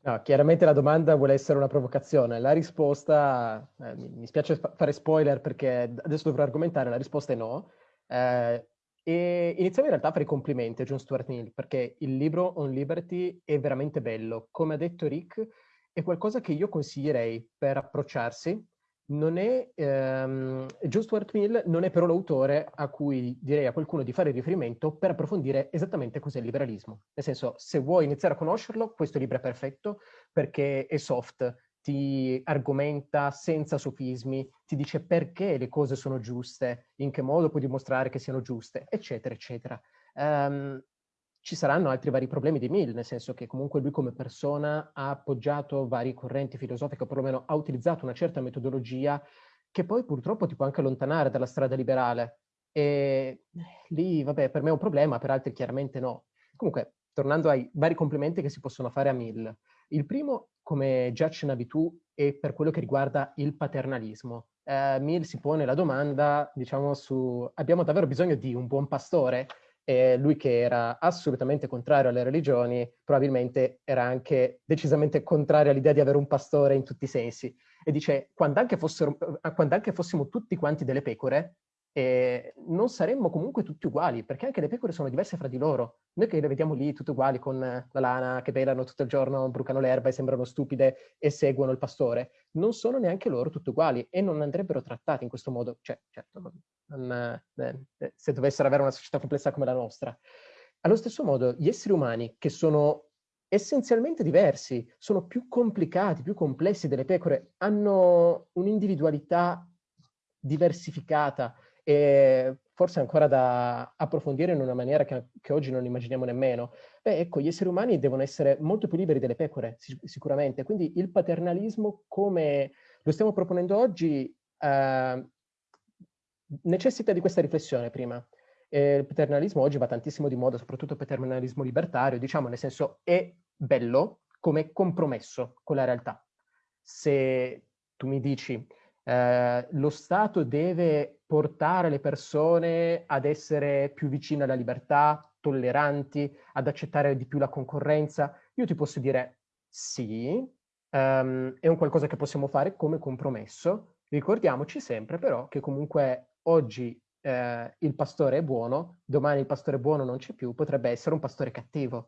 Speaker 4: No, chiaramente la domanda vuole essere una provocazione. La risposta, eh, mi, mi, spiace fare spoiler perché adesso dovrò argomentare, la risposta è no. Eh, e iniziamo in realtà a fare i complimenti a John Stuart Mill, perché il libro On Liberty è veramente bello. Come ha detto Rick, è qualcosa che io consiglierei per approcciarsi. Non è, ehm, John Stuart Mill non è però l'autore a cui direi a qualcuno di fare riferimento per approfondire esattamente cos'è il liberalismo. Nel senso, se vuoi iniziare a conoscerlo, questo libro è perfetto perché è soft, ti argomenta senza sofismi, ti dice perché le cose sono giuste, in che modo puoi dimostrare che siano giuste, eccetera, eccetera. Um, ci saranno altri vari problemi di Mill, nel senso che comunque lui come persona ha appoggiato varie correnti filosofiche, o perlomeno ha utilizzato una certa metodologia che poi purtroppo ti può anche allontanare dalla strada liberale. E lì, vabbè, per me è un problema, per altri chiaramente no. Comunque, tornando ai vari complimenti che si possono fare a Mill. Il primo, come già accennavi tu, è per quello che riguarda il paternalismo. Eh, Mill si pone la domanda, diciamo, su abbiamo davvero bisogno di un buon pastore? E lui che era assolutamente contrario alle religioni, probabilmente era anche decisamente contrario all'idea di avere un pastore in tutti i sensi. E dice, quando anche, fossero, quando anche fossimo tutti quanti delle pecore, eh, non saremmo comunque tutti uguali, perché anche le pecore sono diverse fra di loro. Noi che le vediamo lì tutte uguali con la lana, che pelano tutto il giorno, brucano l'erba e sembrano stupide e seguono il pastore, non sono neanche loro tutte uguali e non andrebbero trattate in questo modo. Cioè, certo, non, eh, eh, se dovessero avere una società complessa come la nostra. Allo stesso modo, gli esseri umani, che sono essenzialmente diversi, sono più complicati, più complessi delle pecore, hanno un'individualità diversificata, e forse ancora da approfondire in una maniera che, che, oggi non immaginiamo nemmeno. Beh, ecco, gli esseri umani devono essere molto più liberi delle pecore, sic sicuramente. Quindi il paternalismo, come lo stiamo proponendo oggi, eh, necessita di questa riflessione prima. E il paternalismo oggi va tantissimo di moda, soprattutto il paternalismo libertario, diciamo, nel senso è bello come compromesso con la realtà. Se tu mi dici eh, lo Stato deve portare le persone ad essere più vicine alla libertà, tolleranti, ad accettare di più la concorrenza. Io ti posso dire sì, um, è un qualcosa che possiamo fare come compromesso. Ricordiamoci sempre però che comunque oggi eh, il pastore è buono, domani il pastore buono non c'è più, potrebbe essere un pastore cattivo.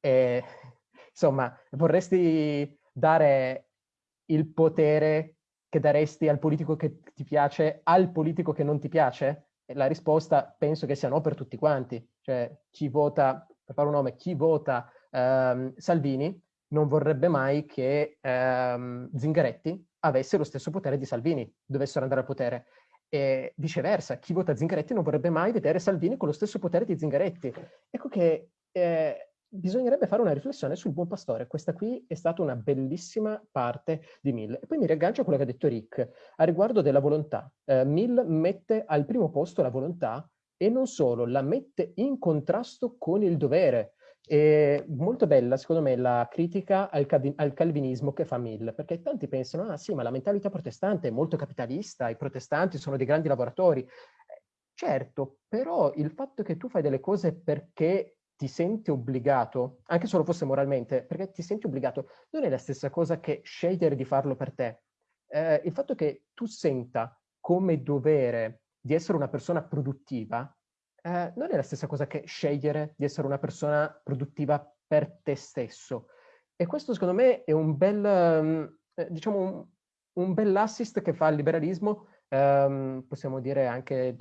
Speaker 4: E, insomma, vorresti dare il potere che daresti al politico che ti piace al politico che non ti piace? E la risposta penso che sia no per tutti quanti. Cioè, chi vota, per fare un nome, chi vota ehm, Salvini non vorrebbe mai che ehm, Zingaretti avesse lo stesso potere di Salvini, dovessero andare al potere. E viceversa, chi vota Zingaretti non vorrebbe mai vedere Salvini con lo stesso potere di Zingaretti. Ecco che eh, bisognerebbe fare una riflessione sul buon pastore. Questa qui è stata una bellissima parte di Mill. E poi mi riaggancio a quello che ha detto Rick a riguardo della volontà. Eh, Mill mette al primo posto la volontà e non solo, la mette in contrasto con il dovere. È molto bella, secondo me, la critica al, al, calvinismo che fa Mill, perché tanti pensano, ah sì, ma la mentalità protestante è molto capitalista, i protestanti sono dei grandi lavoratori. Certo, però il fatto che tu fai delle cose perché ti senti obbligato, anche se lo fosse moralmente, perché ti senti obbligato, non è la stessa cosa che scegliere di farlo per te. Eh, il fatto che tu senta come dovere di essere una persona produttiva eh, non è la stessa cosa che scegliere di essere una persona produttiva per te stesso. E questo secondo me è un bel, um, diciamo, un, un bell'assist che fa il liberalismo, um, possiamo dire anche,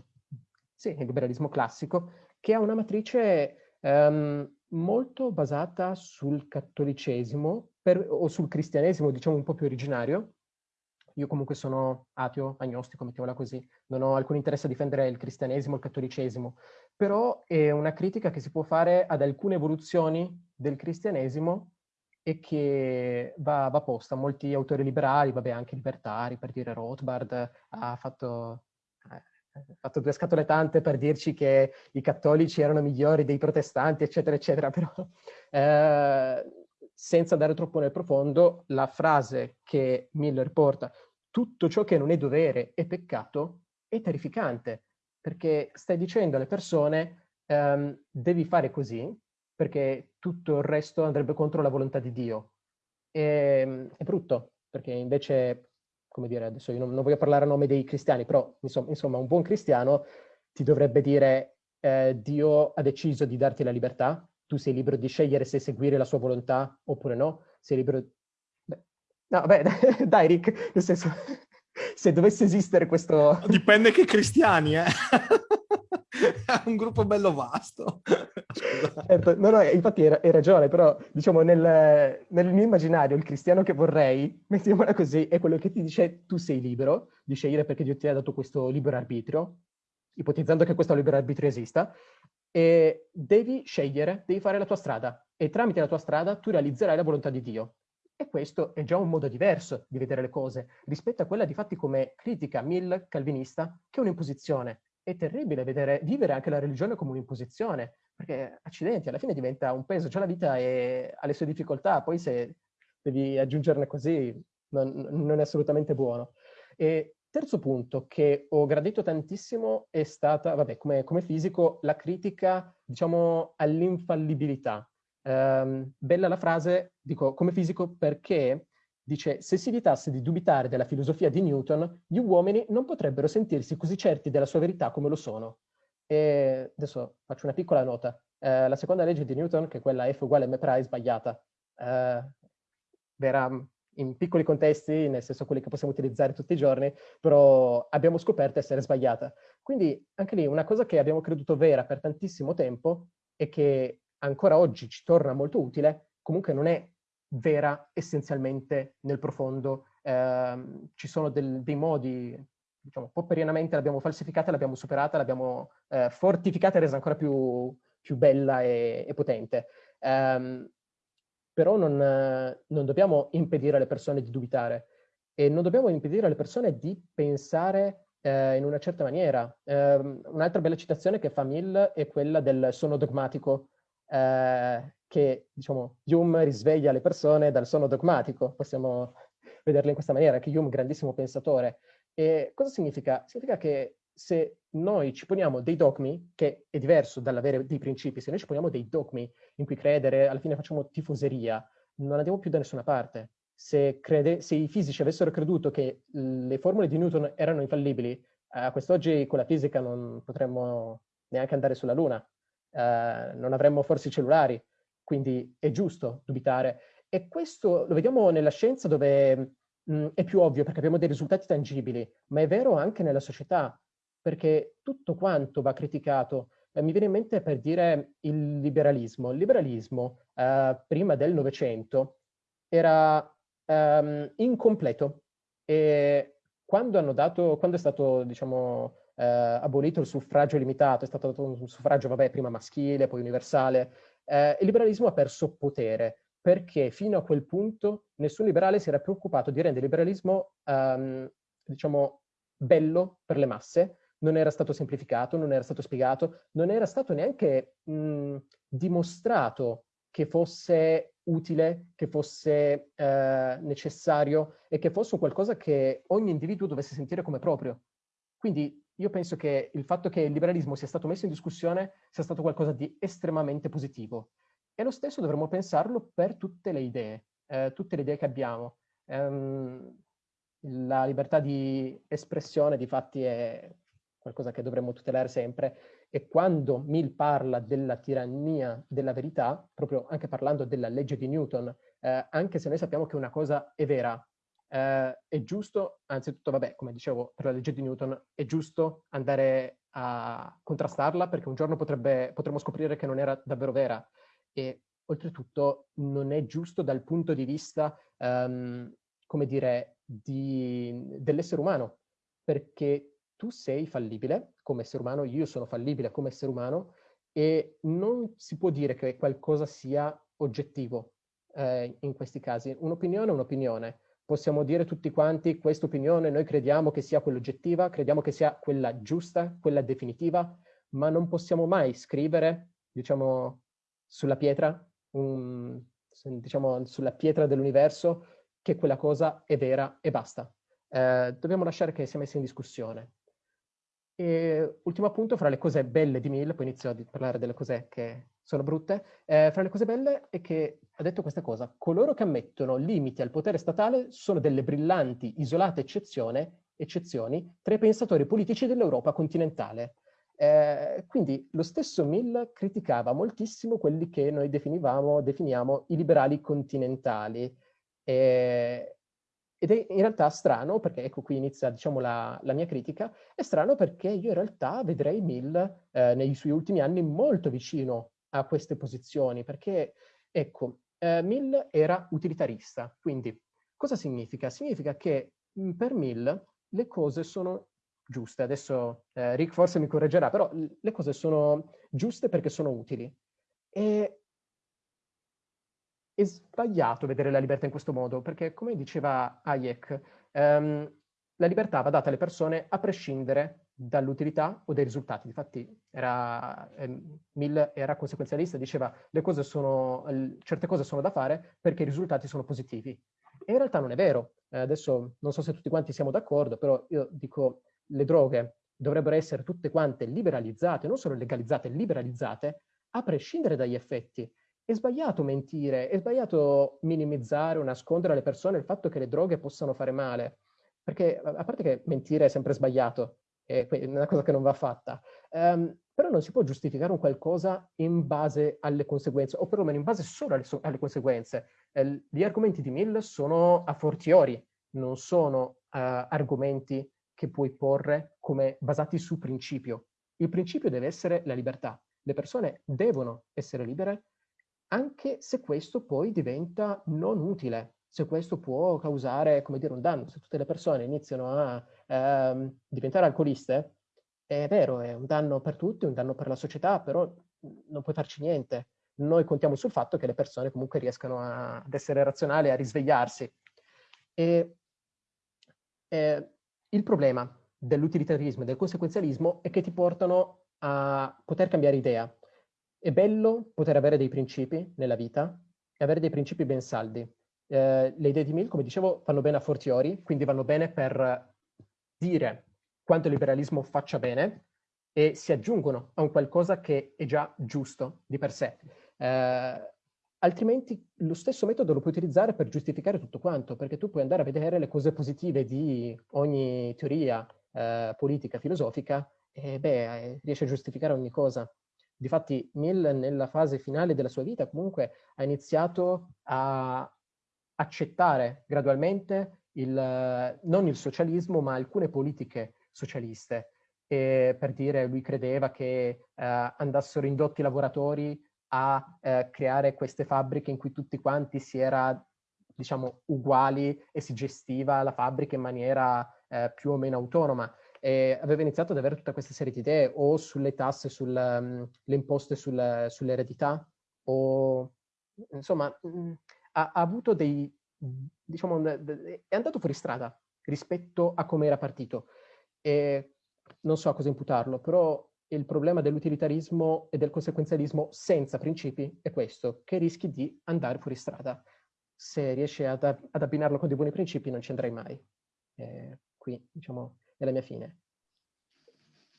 Speaker 4: sì, il liberalismo classico, che ha una matrice ehm, molto basata sul cattolicesimo per, o sul cristianesimo, diciamo un po' più originario. Io comunque sono ateo, agnostico, mettiamola così, non ho alcun interesse a difendere il cristianesimo, il cattolicesimo, però è una critica che si può fare ad alcune evoluzioni del cristianesimo e che va, va posta. Molti autori liberali, vabbè anche libertari, per dire Rothbard, ha fatto ho fatto due scatole tante per dirci che i cattolici erano migliori dei protestanti, eccetera, eccetera, però eh, senza andare troppo nel profondo, la frase che Miller porta, tutto ciò che non è dovere è peccato, è terrificante, perché stai dicendo alle persone ehm, devi fare così, perché tutto il resto andrebbe contro la volontà di Dio. E, ehm, è brutto, perché invece come dire, adesso io non, non, voglio parlare a nome dei cristiani, però insomma, insomma un buon cristiano ti dovrebbe dire eh, Dio ha deciso di darti la libertà, tu sei libero di scegliere se seguire la sua volontà oppure no, sei libero... Beh, no, beh, dai Rick, nel senso, se dovesse esistere questo...
Speaker 3: Dipende che cristiani, eh? È un gruppo bello vasto.
Speaker 4: Certo, no, no, infatti hai ragione, però diciamo nel, nel, mio immaginario il cristiano che vorrei, mettiamola così, è quello che ti dice tu sei libero di scegliere perché Dio ti ha dato questo libero arbitrio, ipotizzando che questo libero arbitrio esista, e devi scegliere, devi fare la tua strada e tramite la tua strada tu realizzerai la volontà di Dio. E questo è già un modo diverso di vedere le cose rispetto a quella di fatti come critica Mill calvinista, che è un'imposizione è terribile vedere, vivere anche la religione come un'imposizione, perché accidenti, alla fine diventa un peso, già la vita è, ha le sue difficoltà, poi se devi aggiungerne così non, non è assolutamente buono. E terzo punto che ho gradito tantissimo è stata, vabbè, come, come fisico, la critica, diciamo, all'infallibilità. Um, bella la frase, dico, come fisico perché dice se si evitasse di dubitare della filosofia di Newton, gli uomini non potrebbero sentirsi così certi della sua verità come lo sono. E adesso faccio una piccola nota. Eh, la seconda legge di Newton, che è quella F uguale m è sbagliata. Eh, vera in piccoli contesti, nel senso quelli che possiamo utilizzare tutti i giorni, però abbiamo scoperto essere sbagliata. Quindi anche lì una cosa che abbiamo creduto vera per tantissimo tempo e che ancora oggi ci torna molto utile, comunque non è vera essenzialmente nel profondo. Eh, ci sono del, dei modi, diciamo, popperianamente l'abbiamo falsificata, l'abbiamo superata, l'abbiamo eh, fortificata e resa ancora più, più bella e, e potente. Um, però non, non, dobbiamo impedire alle persone di dubitare e non dobbiamo impedire alle persone di pensare eh, in una certa maniera. Eh, un'altra bella citazione che fa Mill è quella del sonno dogmatico, eh, che diciamo Hume risveglia le persone dal sonno dogmatico, possiamo vederlo in questa maniera, che Hume, grandissimo pensatore. E cosa significa? Significa che se noi ci poniamo dei dogmi, che è diverso dall'avere dei principi, se noi ci poniamo dei dogmi in cui credere, alla fine facciamo tifoseria, non andiamo più da nessuna parte. Se, crede, se i fisici avessero creduto che le formule di Newton erano infallibili, a quest'oggi con la fisica non potremmo neanche andare sulla Luna, eh, non avremmo forse i cellulari, quindi è giusto dubitare. E questo lo vediamo nella scienza dove mh, è più ovvio perché abbiamo dei risultati tangibili, ma è vero anche nella società perché tutto quanto va criticato. Eh, mi viene in mente per dire il liberalismo. Il liberalismo, eh, prima del Novecento, era um, incompleto e quando, dato, quando è stato, diciamo, eh, abolito il suffragio limitato, è stato dato un suffragio, vabbè, prima maschile, poi universale, eh, il liberalismo ha perso potere perché fino a quel punto nessun liberale si era preoccupato di rendere il liberalismo, um, diciamo, bello per le masse, non era stato semplificato, non era stato spiegato, non era stato neanche mh, dimostrato che fosse utile, che fosse eh, necessario e che fosse qualcosa che ogni individuo dovesse sentire come proprio. Quindi io penso che il fatto che il liberalismo sia stato messo in discussione sia stato qualcosa di estremamente positivo. E lo stesso dovremmo pensarlo per tutte le idee, eh, tutte le idee che abbiamo. Um, la libertà di espressione, di fatti, è qualcosa che dovremmo tutelare sempre, e quando Mill parla della tirannia della verità, proprio anche parlando della legge di Newton, eh, anche se noi sappiamo che una cosa è vera, eh, è giusto, anzitutto, vabbè, come dicevo, per la legge di Newton, è giusto andare a contrastarla perché un giorno potrebbe, potremmo scoprire che non era davvero vera. E oltretutto non è giusto dal punto di vista, um, come dire, dell'essere umano, perché tu sei fallibile come essere umano, io sono fallibile come essere umano e non si può dire che qualcosa sia oggettivo eh, in questi casi. Un'opinione è un'opinione. Possiamo dire tutti quanti questa opinione noi crediamo che sia quella oggettiva, crediamo che sia quella giusta, quella definitiva, ma non possiamo mai scrivere, diciamo, sulla pietra, un, diciamo, sulla pietra dell'universo che quella cosa è vera e basta. Eh, dobbiamo lasciare che sia messa in discussione. E ultimo appunto, fra le cose belle di Mill, poi inizio a parlare delle cose che sono brutte, eh, fra le cose belle è che ha detto questa cosa, coloro che ammettono limiti al potere statale sono delle brillanti, isolate eccezioni tra i pensatori politici dell'Europa continentale. Eh, quindi lo stesso Mill criticava moltissimo quelli che noi definivamo, definiamo i liberali continentali. Eh, ed è in realtà strano, perché ecco qui inizia diciamo, la, la, mia critica, è strano perché io in realtà vedrei Mill eh, nei suoi ultimi anni molto vicino a queste posizioni, perché ecco, eh, Mill era utilitarista, quindi cosa significa? Significa che mh, per Mill le cose sono giuste, adesso eh, Rick forse mi correggerà, però le cose sono giuste perché sono utili. E è sbagliato vedere la libertà in questo modo, perché come diceva Hayek, ehm, la libertà va data alle persone a prescindere dall'utilità o dai risultati. Infatti era, ehm, Mill era conseguenzialista, diceva le cose sono, certe cose sono da fare perché i risultati sono positivi. E in realtà non è vero. Eh, adesso non so se tutti quanti siamo d'accordo, però io dico le droghe dovrebbero essere tutte quante liberalizzate, non solo legalizzate, liberalizzate, a prescindere dagli effetti. È sbagliato mentire, è sbagliato minimizzare o nascondere alle persone il fatto che le droghe possano fare male, perché a parte che mentire è sempre sbagliato, è una cosa che non va fatta, um, però non si può giustificare un qualcosa in base alle conseguenze, o perlomeno in base solo alle, alle conseguenze. Eh, gli argomenti di Mill sono a fortiori, non sono uh, argomenti che puoi porre come basati su principio. Il principio deve essere la libertà. Le persone devono essere libere anche se questo poi diventa non utile, se questo può causare, come dire, un danno. Se tutte le persone iniziano a ehm, diventare alcoliste, è vero, è un danno per tutti, un danno per la società, però non puoi farci niente. Noi contiamo sul fatto che le persone comunque riescano a, ad essere razionali, a risvegliarsi. E, e il problema dell'utilitarismo e del conseguenzialismo è che ti portano a poter cambiare idea. È bello poter avere dei principi nella vita e avere dei principi ben saldi. Eh, le idee di Mill, come dicevo, vanno bene a fortiori, quindi vanno bene per dire quanto il liberalismo faccia bene e si aggiungono a un qualcosa che è già giusto di per sé. Eh, altrimenti lo stesso metodo lo puoi utilizzare per giustificare tutto quanto, perché tu puoi andare a vedere le cose positive di ogni teoria eh, politica, filosofica, e beh, eh, riesci a giustificare ogni cosa. Difatti Mill nella fase finale della sua vita comunque ha iniziato a accettare gradualmente il, non il socialismo, ma alcune politiche socialiste. E per dire, lui credeva che eh, andassero indotti i lavoratori a eh, creare queste fabbriche in cui tutti quanti si era, diciamo, uguali e si gestiva la fabbrica in maniera eh, più o meno autonoma. E aveva iniziato ad avere tutta questa serie di idee o sulle tasse, sulle um, imposte sul, sull'eredità o insomma mh, mm, ha, ha, avuto dei, diciamo, è andato fuori strada rispetto a come era partito. E non so a cosa imputarlo, però il problema dell'utilitarismo e del conseguenzialismo senza principi è questo, che rischi di andare fuori strada. Se riesci ad, ad abbinarlo con dei buoni principi non ci andrai mai. Eh, qui, diciamo, è la mia fine.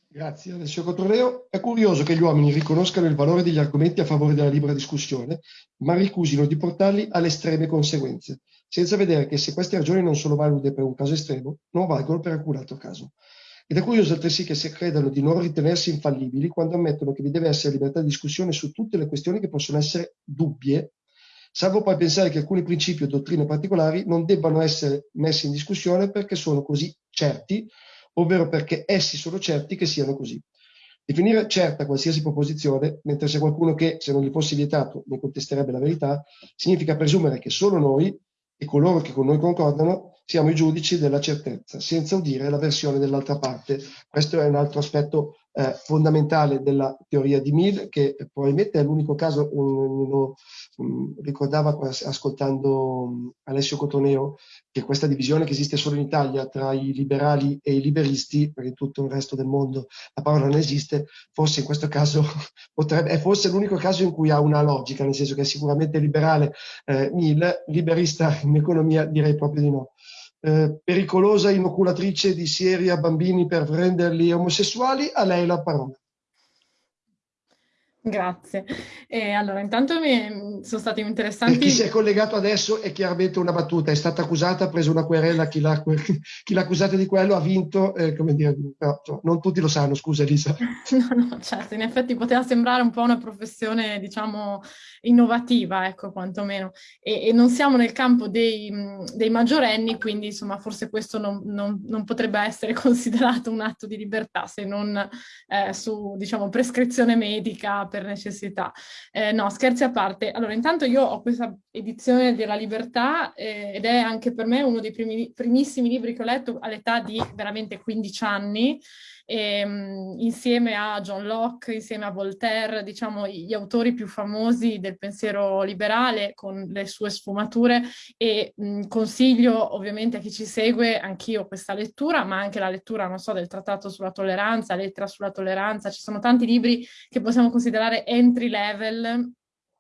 Speaker 1: Grazie Alessio Cotroleo. È curioso che gli uomini riconoscano il valore degli argomenti a favore della libera discussione, ma ricusino di portarli alle estreme conseguenze, senza vedere che se queste ragioni non sono valide per un caso estremo, non valgono per alcun altro caso. Ed è curioso altresì che si credano di non ritenersi infallibili quando ammettono che vi deve essere libertà di discussione su tutte le questioni che possono essere dubbie, salvo poi pensare che alcuni principi o dottrine particolari non debbano essere messi in discussione perché sono così certi, ovvero perché essi sono certi che siano così. Definire certa qualsiasi proposizione, mentre c'è qualcuno che, se non gli fosse vietato, ne contesterebbe la verità, significa presumere che solo noi e coloro che con noi concordano siamo i giudici della certezza, senza udire la versione dell'altra parte. Questo è un altro aspetto eh, fondamentale della teoria di Mill, che probabilmente è l'unico caso, um, lo um, ricordava ascoltando um, Alessio Cotoneo, che questa divisione che esiste solo in Italia tra i liberali e i liberisti, perché in tutto il resto del mondo la parola non esiste, forse in questo caso potrebbe, è forse l'unico caso in cui ha una logica, nel senso che è sicuramente liberale eh, Mill, liberista in economia direi proprio di no eh, pericolosa inoculatrice di sieri a bambini per renderli omosessuali, a lei la parola.
Speaker 2: Grazie. E allora, intanto mi sono stati interessanti...
Speaker 1: Per chi si è collegato adesso è chiaramente una battuta, è stata accusata, ha preso una querela, chi l'ha, chi l'ha accusata di quello ha vinto, eh, come dire, no, non tutti lo sanno, scusa Elisa.
Speaker 2: No, no, certo, in effetti poteva sembrare un po' una professione, diciamo, innovativa, ecco, quantomeno, e, e non siamo nel campo dei, dei maggiorenni, quindi insomma forse questo non, non, non, potrebbe essere considerato un atto di libertà, se non eh, su, diciamo, prescrizione medica per necessità. Eh, no, scherzi a parte. Allora, intanto io ho questa edizione della Libertà eh, ed è anche per me uno dei primi, primissimi libri che ho letto all'età di veramente 15 anni, ehm, insieme a John Locke, insieme a Voltaire, diciamo gli autori più famosi del pensiero liberale con le sue sfumature. E mh, consiglio ovviamente a chi ci segue anch'io questa lettura, ma anche la lettura, non so, del Trattato sulla tolleranza, Lettera sulla tolleranza, ci sono tanti libri che possiamo considerare entry level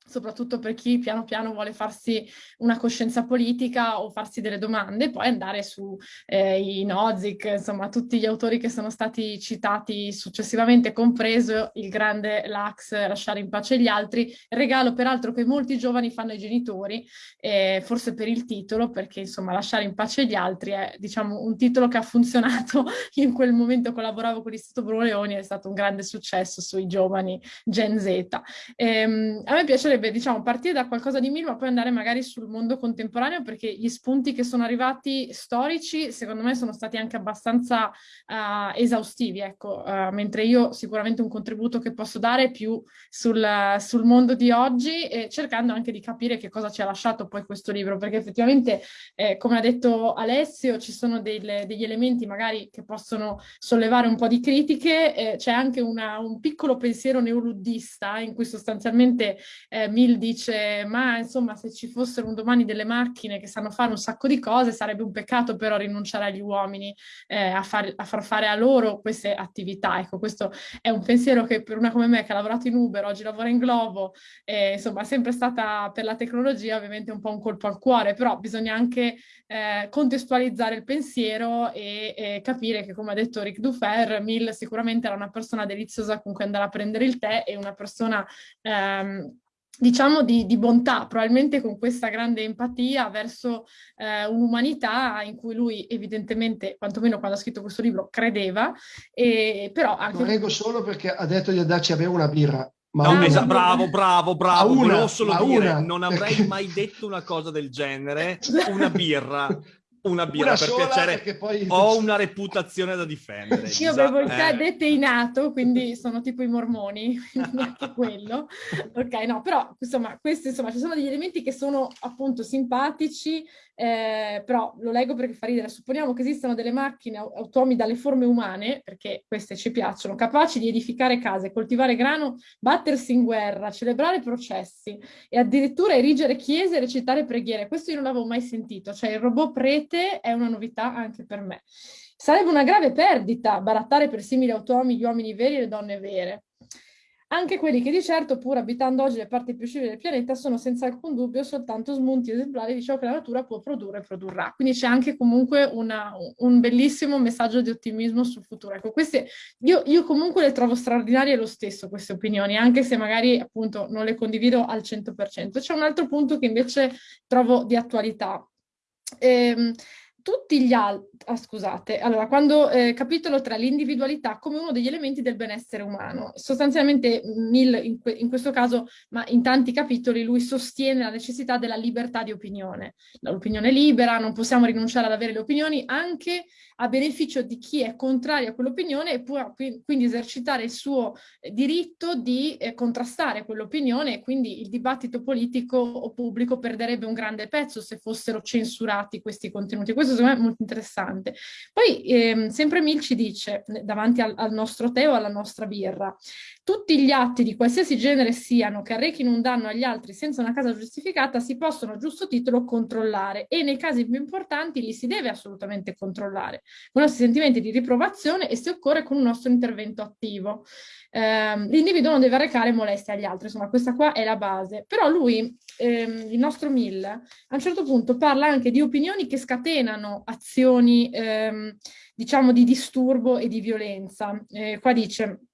Speaker 2: soprattutto per chi piano piano vuole farsi una coscienza politica o farsi delle domande, poi andare su eh, i Nozick, insomma tutti gli autori che sono stati citati successivamente, compreso il grande Lax, Lasciare in pace gli altri, regalo peraltro che molti giovani fanno ai genitori, eh, forse per il titolo, perché insomma Lasciare in pace gli altri è diciamo un titolo che ha funzionato, in quel momento collaboravo con l'Istituto Bruno Leoni, è stato un grande successo sui giovani Gen Z. Ehm, a me piacerebbe piacerebbe diciamo, partire da qualcosa di mille ma poi andare magari sul mondo contemporaneo perché gli spunti che sono arrivati storici secondo me sono stati anche abbastanza uh, esaustivi, ecco, uh, mentre io sicuramente un contributo che posso dare più sul, sul mondo di oggi e cercando anche di capire che cosa ci ha lasciato poi questo libro perché effettivamente eh, come ha detto Alessio ci sono delle, degli elementi magari che possono sollevare un po' di critiche, eh, c'è anche una, un piccolo pensiero neoluddista in cui sostanzialmente eh, Mill dice ma insomma se ci fossero un domani delle macchine che sanno fare un sacco di cose sarebbe un peccato però rinunciare agli uomini eh, a, far, a, far, fare a loro queste attività. Ecco, questo è un pensiero che per una come me che ha lavorato in Uber, oggi lavora in Globo, eh, insomma è sempre stata per la tecnologia ovviamente un po' un colpo al cuore, però bisogna anche eh, contestualizzare il pensiero e, e, capire che come ha detto Rick Dufer, Mill sicuramente era una persona deliziosa con cui andare a prendere il tè e una persona ehm, diciamo di, di, bontà, probabilmente con questa grande empatia verso eh, un'umanità in cui lui evidentemente, quantomeno quando ha scritto questo libro, credeva, e, però anche...
Speaker 1: Prego solo perché ha detto di andarci a bere una birra.
Speaker 3: Ma no, una, bravo, bravo, bravo, una, volevo solo dire, una, non avrei mai detto una cosa del genere, una birra. Una birra una per piacere poi... ho una reputazione da difendere
Speaker 2: io avevo il tè eh. deteinato quindi sono tipo i mormoni neanche quello ok no però insomma questi insomma ci sono degli elementi che sono appunto simpatici eh, però lo leggo perché fa ridere. Supponiamo che esistano delle macchine automi dalle forme umane, perché queste ci piacciono, capaci di edificare case, coltivare grano, battersi in guerra, celebrare processi e addirittura erigere chiese e recitare preghiere. Questo io non l'avevo mai sentito, cioè il robot prete è una novità anche per me. Sarebbe una grave perdita barattare per simili automi gli uomini veri e le donne vere. Anche quelli che di certo, pur abitando oggi le parti più civili del pianeta, sono senza alcun dubbio soltanto smunti esemplari di ciò che la natura può produrre e produrrà. Quindi c'è anche comunque una, un bellissimo messaggio di ottimismo sul futuro. Ecco, queste, io, io, comunque le trovo straordinarie lo stesso, queste opinioni, anche se magari appunto non le condivido al 100%. C'è un altro punto che invece trovo di attualità. Ehm, tutti gli altri, ah, scusate, allora, quando eh, capitolo 3, l'individualità come uno degli elementi del benessere umano. Sostanzialmente Mill in, que in, questo caso, ma in tanti capitoli, lui sostiene la necessità della libertà di opinione. L'opinione libera, non possiamo rinunciare ad avere le opinioni, anche a beneficio di chi è contrario a quell'opinione e può quindi esercitare il suo eh, diritto di eh, contrastare quell'opinione e quindi il dibattito politico o pubblico perderebbe un grande pezzo se fossero censurati questi contenuti. Questo secondo me è molto interessante. Poi ehm, sempre Mil ci dice, davanti al, al nostro tè o alla nostra birra, tutti gli atti di qualsiasi genere siano che arrechino un danno agli altri senza una causa giustificata si possono a giusto titolo controllare e nei casi più importanti li si deve assolutamente controllare con i nostri sentimenti di riprovazione e se occorre con un nostro intervento attivo. Eh, l'individuo non deve arrecare molestie agli altri, insomma questa qua è la base. Però lui, ehm, il nostro Mill, a un certo punto parla anche di opinioni che scatenano azioni, ehm, diciamo, di disturbo e di violenza. Eh, qua dice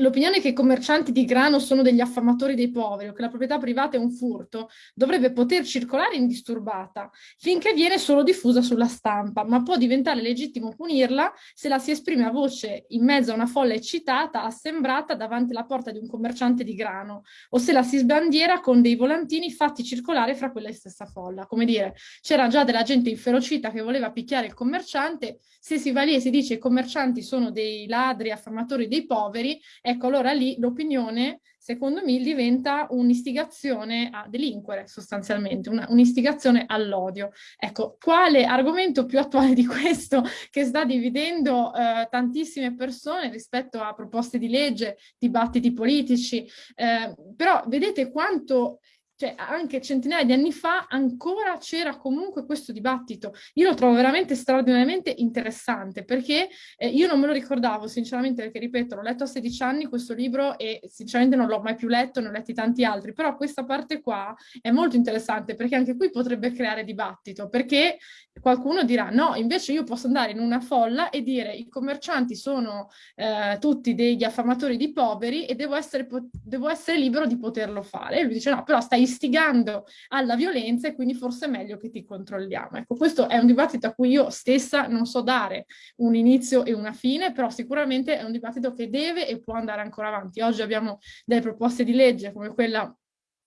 Speaker 2: L'opinione che i commercianti di grano sono degli affamatori dei poveri o che la proprietà privata è un furto dovrebbe poter circolare indisturbata finché viene solo diffusa sulla stampa, ma può diventare legittimo punirla se la si esprime a voce in mezzo a una folla eccitata, assembrata davanti alla porta di un commerciante di grano o se la si sbandiera con dei volantini fatti circolare fra quella stessa folla. Come dire, c'era già della gente inferocita che voleva picchiare il commerciante, se si va lì e si dice i commercianti sono dei ladri affamatori dei poveri, ecco allora lì l'opinione secondo me diventa un'istigazione a delinquere sostanzialmente, un'istigazione all'odio. Ecco, quale argomento più attuale di questo che sta dividendo eh, tantissime persone rispetto a proposte di legge, dibattiti politici, eh, però vedete quanto cioè anche centinaia di anni fa ancora c'era comunque questo dibattito. Io lo trovo veramente straordinariamente interessante perché eh, io non me lo ricordavo sinceramente perché ripeto l'ho letto a 16 anni questo libro e sinceramente non l'ho mai più letto, ne ho letti tanti altri, però questa parte qua è molto interessante perché anche qui potrebbe creare dibattito perché qualcuno dirà no invece io posso andare in una folla e dire i commercianti sono eh, tutti degli affamatori di poveri e devo essere, devo essere libero di poterlo fare. E lui dice no però stai istigando alla violenza e quindi forse è meglio che ti controlliamo. Ecco, questo è un dibattito a cui io stessa non so dare un inizio e una fine, però sicuramente è un dibattito che deve e può andare ancora avanti. Oggi abbiamo delle proposte di legge come quella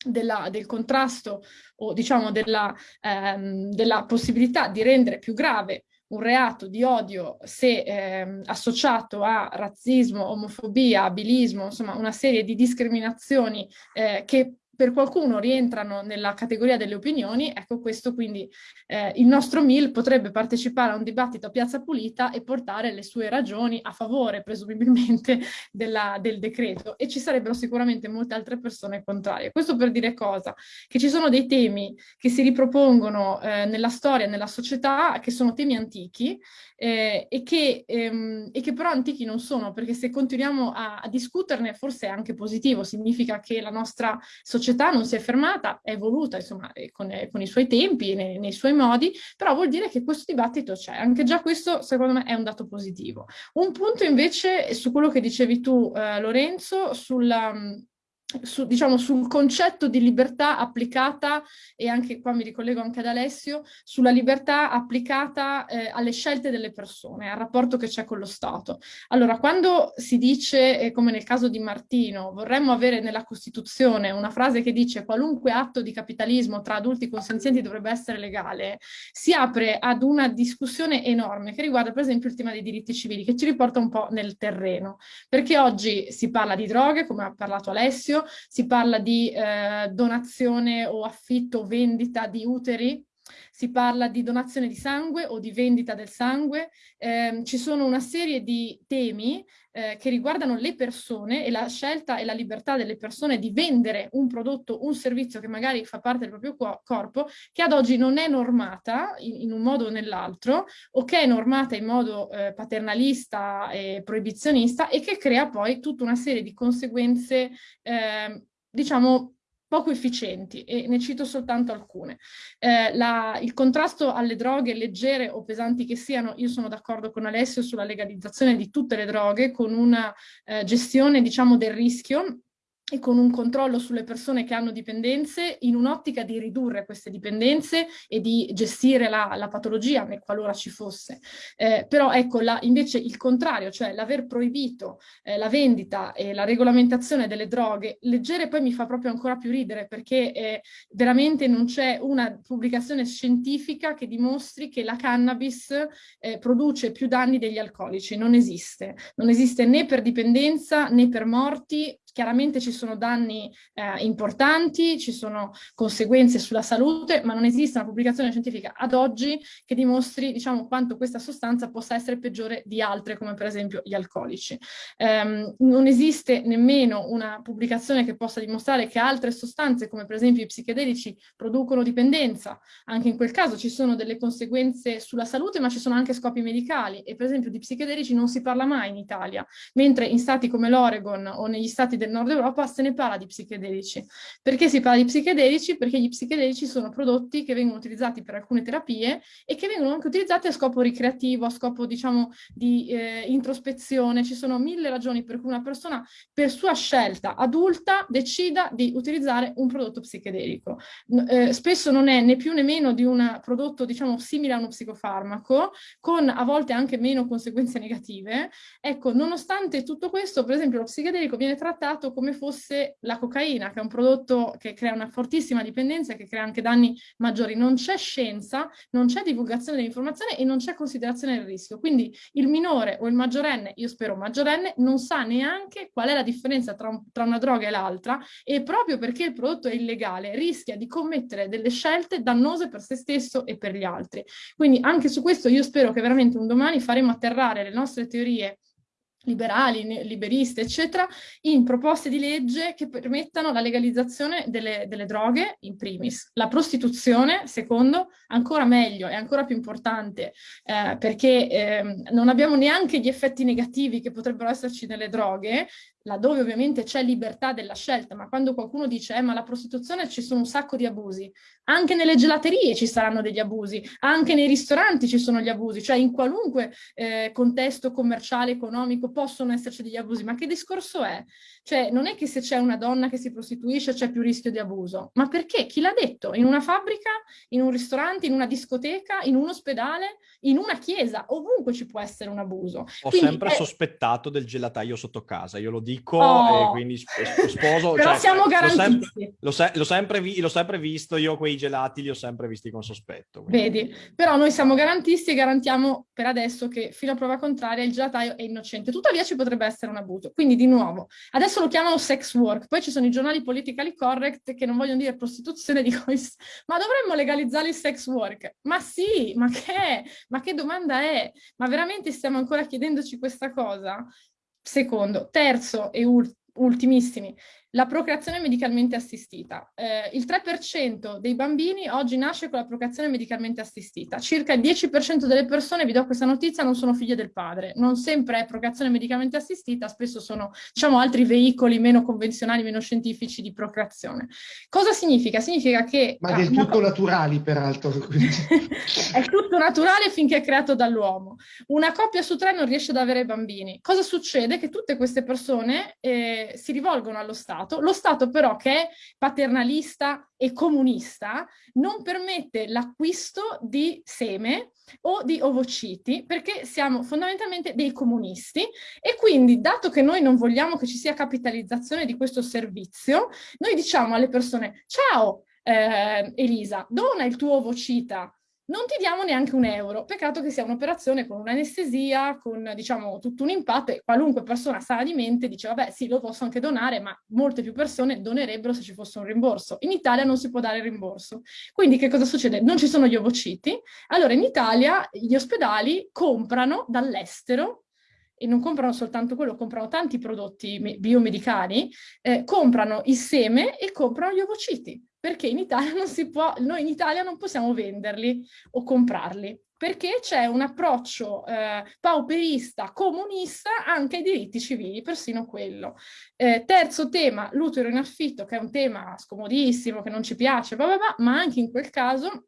Speaker 2: della, del contrasto o diciamo della, ehm, della possibilità di rendere più grave un reato di odio se eh, associato a razzismo, omofobia, abilismo, insomma una serie di discriminazioni eh, che per qualcuno rientrano nella categoria delle opinioni, ecco questo quindi eh, il nostro MIL potrebbe partecipare a un dibattito a Piazza Pulita e portare le sue ragioni a favore presumibilmente della, del decreto e ci sarebbero sicuramente molte altre persone contrarie. Questo per dire cosa? Che ci sono dei temi che si ripropongono eh, nella storia, nella società, che sono temi antichi eh, e, che, ehm, e, che, però antichi non sono, perché se continuiamo a, a discuterne forse è anche positivo, significa che la nostra società società non si è fermata, è evoluta insomma, con, con, i suoi tempi, nei, nei, suoi modi, però vuol dire che questo dibattito c'è. Anche già questo secondo me è un dato positivo. Un punto invece su quello che dicevi tu eh, Lorenzo, sulla su, diciamo, sul concetto di libertà applicata, e anche qua mi ricollego anche ad Alessio, sulla libertà applicata eh, alle scelte delle persone, al rapporto che c'è con lo Stato. Allora, quando si dice, eh, come nel caso di Martino, vorremmo avere nella Costituzione una frase che dice qualunque atto di capitalismo tra adulti consenzienti dovrebbe essere legale, si apre ad una discussione enorme che riguarda per esempio il tema dei diritti civili, che ci riporta un po' nel terreno, perché oggi si parla di droghe, come ha parlato Alessio, si parla di eh, donazione o affitto o vendita di uteri, si parla di donazione di sangue o di vendita del sangue, eh, ci sono una serie di temi eh, che riguardano le persone e la scelta e la libertà delle persone di vendere un prodotto, un servizio che magari fa parte del proprio corpo, che ad oggi non è normata in, in un modo o nell'altro, o che è normata in modo eh, paternalista e proibizionista e che crea poi tutta una serie di conseguenze, eh, diciamo, poco efficienti e ne cito soltanto alcune. Eh, la, il contrasto alle droghe leggere o pesanti che siano, io sono d'accordo con Alessio sulla legalizzazione di tutte le droghe con una eh, gestione diciamo del rischio e con un controllo sulle persone che hanno dipendenze in un'ottica di ridurre queste dipendenze e di gestire la, la patologia qualora ci fosse. Eh, però ecco la, invece il contrario, cioè l'aver proibito eh, la vendita e la regolamentazione delle droghe leggere poi mi fa proprio ancora più ridere perché eh, veramente non c'è una pubblicazione scientifica che dimostri che la cannabis eh, produce più danni degli alcolici, non esiste. Non esiste né per dipendenza né per morti Chiaramente ci sono danni eh, importanti, ci sono conseguenze sulla salute, ma non esiste una pubblicazione scientifica ad oggi che dimostri diciamo, quanto questa sostanza possa essere peggiore di altre, come per esempio gli alcolici. Um, non esiste nemmeno una pubblicazione che possa dimostrare che altre sostanze, come per esempio i psichedelici, producono dipendenza. Anche in quel caso ci sono delle conseguenze sulla salute, ma ci sono anche scopi medicali. E per esempio di psichedelici non si parla mai in Italia, mentre in stati come l'Oregon o negli stati del nord Europa se ne parla di psichedelici. Perché si parla di psichedelici? Perché gli psichedelici sono prodotti che vengono utilizzati per alcune terapie e che vengono anche utilizzati a scopo ricreativo, a scopo diciamo di eh, introspezione. Ci sono mille ragioni per cui una persona per sua scelta adulta decida di utilizzare un prodotto psichedelico. Eh, spesso non è né più né meno di un prodotto diciamo simile a uno psicofarmaco, con a volte anche meno conseguenze negative. Ecco, nonostante tutto questo, per esempio lo psichedelico viene trattato trattato come fosse la cocaina, che è un prodotto che crea una fortissima dipendenza e che crea anche danni maggiori. Non c'è scienza, non c'è divulgazione dell'informazione e non c'è considerazione del rischio. Quindi il minore o il maggiorenne, io spero maggiorenne, non sa neanche qual è la differenza tra, un, tra una droga e l'altra e proprio perché il prodotto è illegale rischia di commettere delle scelte dannose per se stesso e per gli altri. Quindi anche su questo io spero che veramente un domani faremo atterrare le nostre teorie liberali, liberiste, eccetera, in proposte di legge che permettano la legalizzazione delle, delle droghe, in primis. La prostituzione, secondo, ancora meglio e ancora più importante, eh, perché eh, non abbiamo neanche gli effetti negativi che potrebbero esserci nelle droghe, laddove ovviamente c'è libertà della scelta, ma quando qualcuno dice eh, ma la prostituzione ci sono un sacco di abusi, anche nelle gelaterie ci saranno degli abusi, anche nei ristoranti ci sono gli abusi, cioè in qualunque eh, contesto commerciale, economico possono esserci degli abusi, ma che discorso è? Cioè non è che se c'è una donna che si prostituisce c'è più rischio di abuso, ma perché? Chi l'ha detto? In una fabbrica, in un ristorante, in una discoteca, in un ospedale, in una chiesa, ovunque ci può essere un abuso.
Speaker 3: Ho Quindi sempre è... sospettato del gelataio sotto casa, io lo dico dico oh. e quindi sposo.
Speaker 2: Però
Speaker 3: cioè,
Speaker 2: siamo garantisti.
Speaker 3: L'ho sempre, l'ho, sempre vi, l'ho sempre, visto, io quei gelati li ho sempre visti con sospetto.
Speaker 2: Quindi. Vedi, però noi siamo garantisti e garantiamo per adesso che fino a prova contraria il gelataio è innocente. Tuttavia ci potrebbe essere un abuso. Quindi di nuovo, adesso lo chiamano sex work, poi ci sono i giornali politically correct che non vogliono dire prostituzione, dicono ma dovremmo legalizzare il sex work? Ma sì, ma che, ma che domanda è? Ma veramente stiamo ancora chiedendoci questa cosa? Secondo, terzo e ultimissimi, la procreazione medicalmente assistita. Eh, il 3% dei bambini oggi nasce con la procreazione medicalmente assistita. Circa il 10% delle persone, vi do questa notizia, non sono figlie del padre. Non sempre è procreazione medicalmente assistita, spesso sono diciamo, altri veicoli meno convenzionali, meno scientifici di procreazione. Cosa significa? Significa che...
Speaker 1: Ma del tutto naturali, peraltro.
Speaker 2: è tutto naturale finché è creato dall'uomo. Una coppia su tre non riesce ad avere bambini. Cosa succede? Che tutte queste persone eh, si rivolgono allo Stato Stato. Lo Stato però che è paternalista e comunista non permette l'acquisto di seme o di ovociti perché siamo fondamentalmente dei comunisti e quindi dato che noi non vogliamo che ci sia capitalizzazione di questo servizio, noi diciamo alle persone ciao eh, Elisa, dona il tuo ovocita non ti diamo neanche un euro. Peccato che sia un'operazione con un'anestesia, con diciamo tutto un impatto e qualunque persona sana di mente dice vabbè sì lo posso anche donare ma molte più persone donerebbero se ci fosse un rimborso. In Italia non si può dare il rimborso. Quindi che cosa succede? Non ci sono gli ovociti. Allora in Italia gli ospedali comprano dall'estero e non comprano soltanto quello, comprano tanti prodotti biomedicali, eh, comprano il seme e comprano gli ovociti perché in Italia non si può, noi in Italia non possiamo venderli o comprarli, perché c'è un approccio eh, pauperista, comunista anche ai diritti civili, persino quello. Eh, terzo tema, l'utero in affitto, che è un tema scomodissimo, che non ci piace, blah blah blah, ma anche in quel caso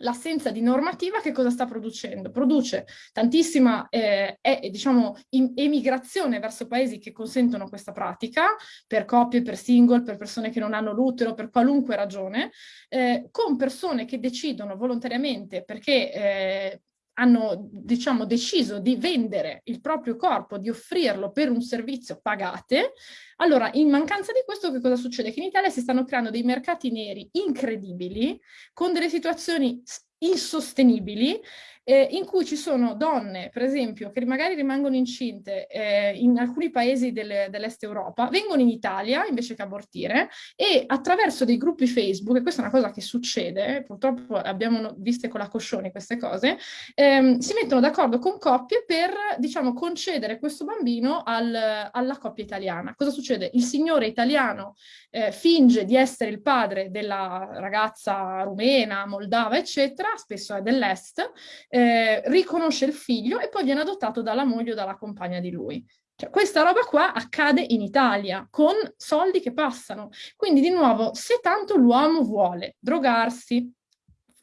Speaker 2: l'assenza di normativa che cosa sta producendo? Produce tantissima eh, è, diciamo, emigrazione verso paesi che consentono questa pratica, per coppie, per single, per persone che non hanno l'utero, per qualunque ragione, eh, con persone che decidono volontariamente perché eh, hanno diciamo, deciso di vendere il proprio corpo, di offrirlo per un servizio pagate, allora in mancanza di questo che cosa succede? Che in Italia si stanno creando dei mercati neri incredibili, con delle situazioni insostenibili eh, in cui ci sono donne, per esempio, che magari rimangono incinte eh, in alcuni paesi del, dell'est Europa, vengono in Italia invece che abortire e attraverso dei gruppi Facebook, e questa è una cosa che succede, purtroppo abbiamo viste con la Coscioni queste cose, ehm, si mettono d'accordo con coppie per, diciamo, concedere questo bambino al, alla coppia italiana. Cosa succede? Il signore italiano eh, finge di essere il padre della ragazza rumena, moldava, eccetera, spesso è dell'est, eh, riconosce il figlio e poi viene adottato dalla moglie o dalla compagna di lui. Cioè, questa roba qua accade in Italia con soldi che passano. Quindi di nuovo, se tanto l'uomo vuole drogarsi,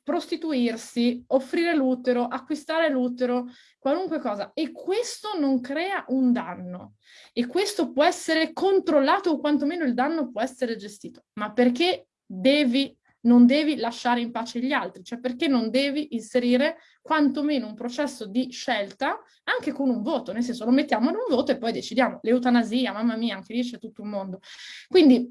Speaker 2: prostituirsi, offrire l'utero, acquistare l'utero, qualunque cosa, e questo non crea un danno. E questo può essere controllato o quantomeno il danno può essere gestito. Ma perché devi non devi lasciare in pace gli altri, cioè perché non devi inserire quantomeno un processo di scelta anche con un voto, nel senso lo mettiamo in un voto e poi decidiamo, l'eutanasia, mamma mia, anche lì c'è tutto un mondo. Quindi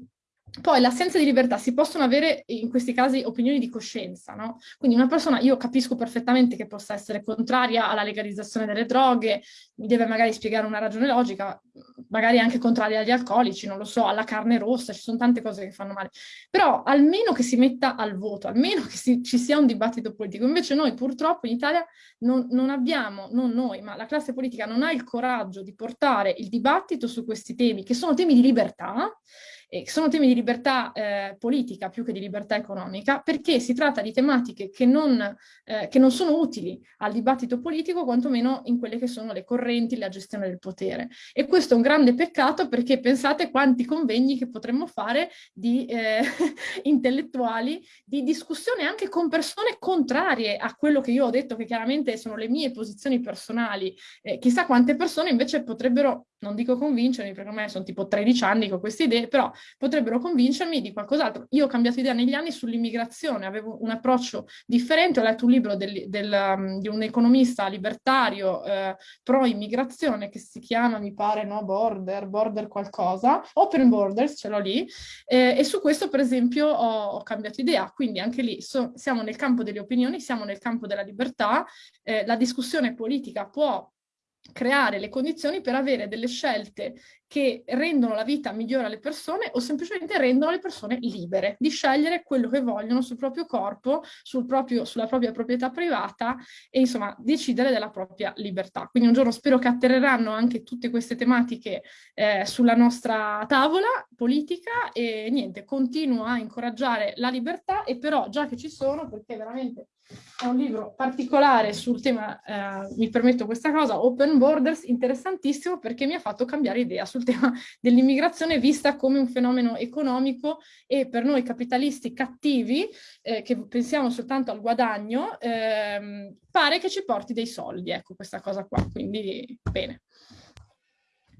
Speaker 2: poi l'assenza di libertà, si possono avere in questi casi opinioni di coscienza, no? Quindi una persona, io capisco perfettamente che possa essere contraria alla legalizzazione delle droghe, mi deve magari spiegare una ragione logica, magari anche contraria agli alcolici, non lo so, alla carne rossa, ci sono tante cose che fanno male, però almeno che si metta al voto, almeno che si, ci sia un dibattito politico. Invece noi purtroppo in Italia non, non abbiamo, non noi, ma la classe politica non ha il coraggio di portare il dibattito su questi temi, che sono temi di libertà, eh, sono temi di libertà eh, politica più che di libertà economica, perché si tratta di tematiche che non, eh, che non sono utili al dibattito politico, quantomeno in quelle che sono le correnti, la gestione del potere. E questo è un grande peccato perché pensate quanti convegni che potremmo fare di eh, intellettuali, di discussione anche con persone contrarie a quello che io ho detto, che chiaramente sono le mie posizioni personali. Eh, chissà quante persone invece potrebbero, non dico convincermi, perché ormai sono tipo 13 anni con queste idee, però potrebbero convincermi di qualcos'altro. Io ho cambiato idea negli anni sull'immigrazione, avevo un approccio differente, ho letto un libro del, del, um, di un economista libertario eh, pro-immigrazione che si chiama, mi pare, no, Border, Border qualcosa, Open Borders, ce l'ho lì, eh, e su questo per esempio ho, ho cambiato idea, quindi anche lì so, siamo nel campo delle opinioni, siamo nel campo della libertà, eh, la discussione politica può creare le condizioni per avere delle scelte che rendono la vita migliore alle persone o semplicemente rendono le persone libere di scegliere quello che vogliono sul proprio corpo, sul proprio, sulla propria proprietà privata e insomma decidere della propria libertà. Quindi un giorno spero che atterreranno anche tutte queste tematiche eh, sulla nostra tavola politica e niente, continuo a incoraggiare la libertà e però già che ci sono, perché veramente è un libro particolare sul tema, eh, mi permetto questa cosa, Open Borders, interessantissimo perché mi ha fatto cambiare idea sul tema dell'immigrazione vista come un fenomeno economico e per noi capitalisti cattivi, eh, che pensiamo soltanto al guadagno, ehm, pare che ci porti dei soldi, ecco questa cosa qua, quindi bene.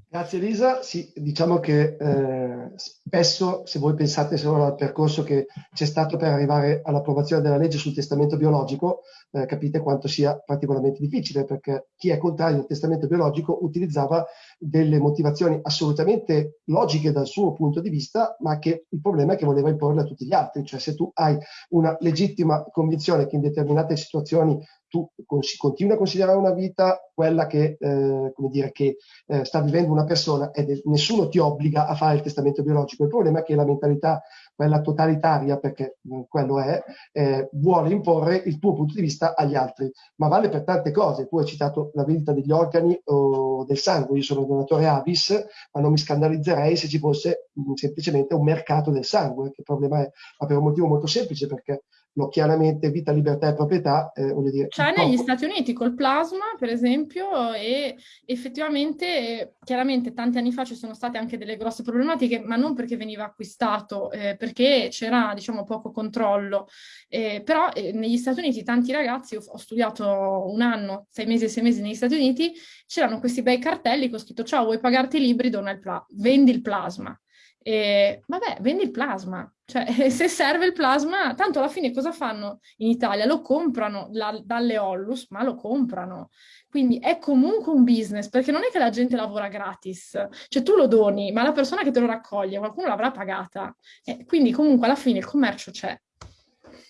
Speaker 1: Grazie Elisa, sì, diciamo che eh, spesso se voi pensate solo al percorso che c'è stato per arrivare all'approvazione della legge sul testamento biologico, eh, capite quanto sia particolarmente difficile perché chi è contrario al testamento biologico utilizzava delle motivazioni assolutamente logiche dal suo punto di vista, ma che il problema è che voleva imporle a tutti gli altri, cioè se tu hai una legittima convinzione che in determinate situazioni tu continui a considerare una vita quella che, eh, come dire, che eh, sta vivendo una persona e nessuno ti obbliga a fare il testamento biologico. Il problema è che la mentalità, quella totalitaria, perché mm, quello è, eh, vuole imporre il tuo punto di vista agli altri, ma vale per tante cose. Tu hai citato la vendita degli organi o del sangue, io sono donatore Avis, ma non mi scandalizzerei se ci fosse mh, mm, semplicemente un mercato del sangue, che il problema è ma per un motivo molto semplice, perché no, chiaramente vita, libertà e proprietà, eh, voglio dire...
Speaker 2: C'è negli poco... Stati Uniti col plasma, per esempio, e effettivamente, chiaramente tanti anni fa ci sono state anche delle grosse problematiche, ma non perché veniva acquistato, eh, perché c'era, diciamo, poco controllo. Eh, però eh, negli Stati Uniti tanti ragazzi, ho, ho studiato un anno, sei mesi e sei mesi negli Stati Uniti, c'erano questi bei cartelli con scritto ciao, vuoi pagarti i libri, dona il pla- vendi il plasma. E, vabbè, vendi il plasma, cioè se serve il plasma, tanto alla fine cosa fanno in Italia? Lo comprano la, dalle Ollus, ma lo comprano. Quindi è comunque un business, perché non è che la gente lavora gratis, cioè tu lo doni, ma la persona che te lo raccoglie, qualcuno l'avrà pagata. Eh, quindi comunque alla fine il commercio c'è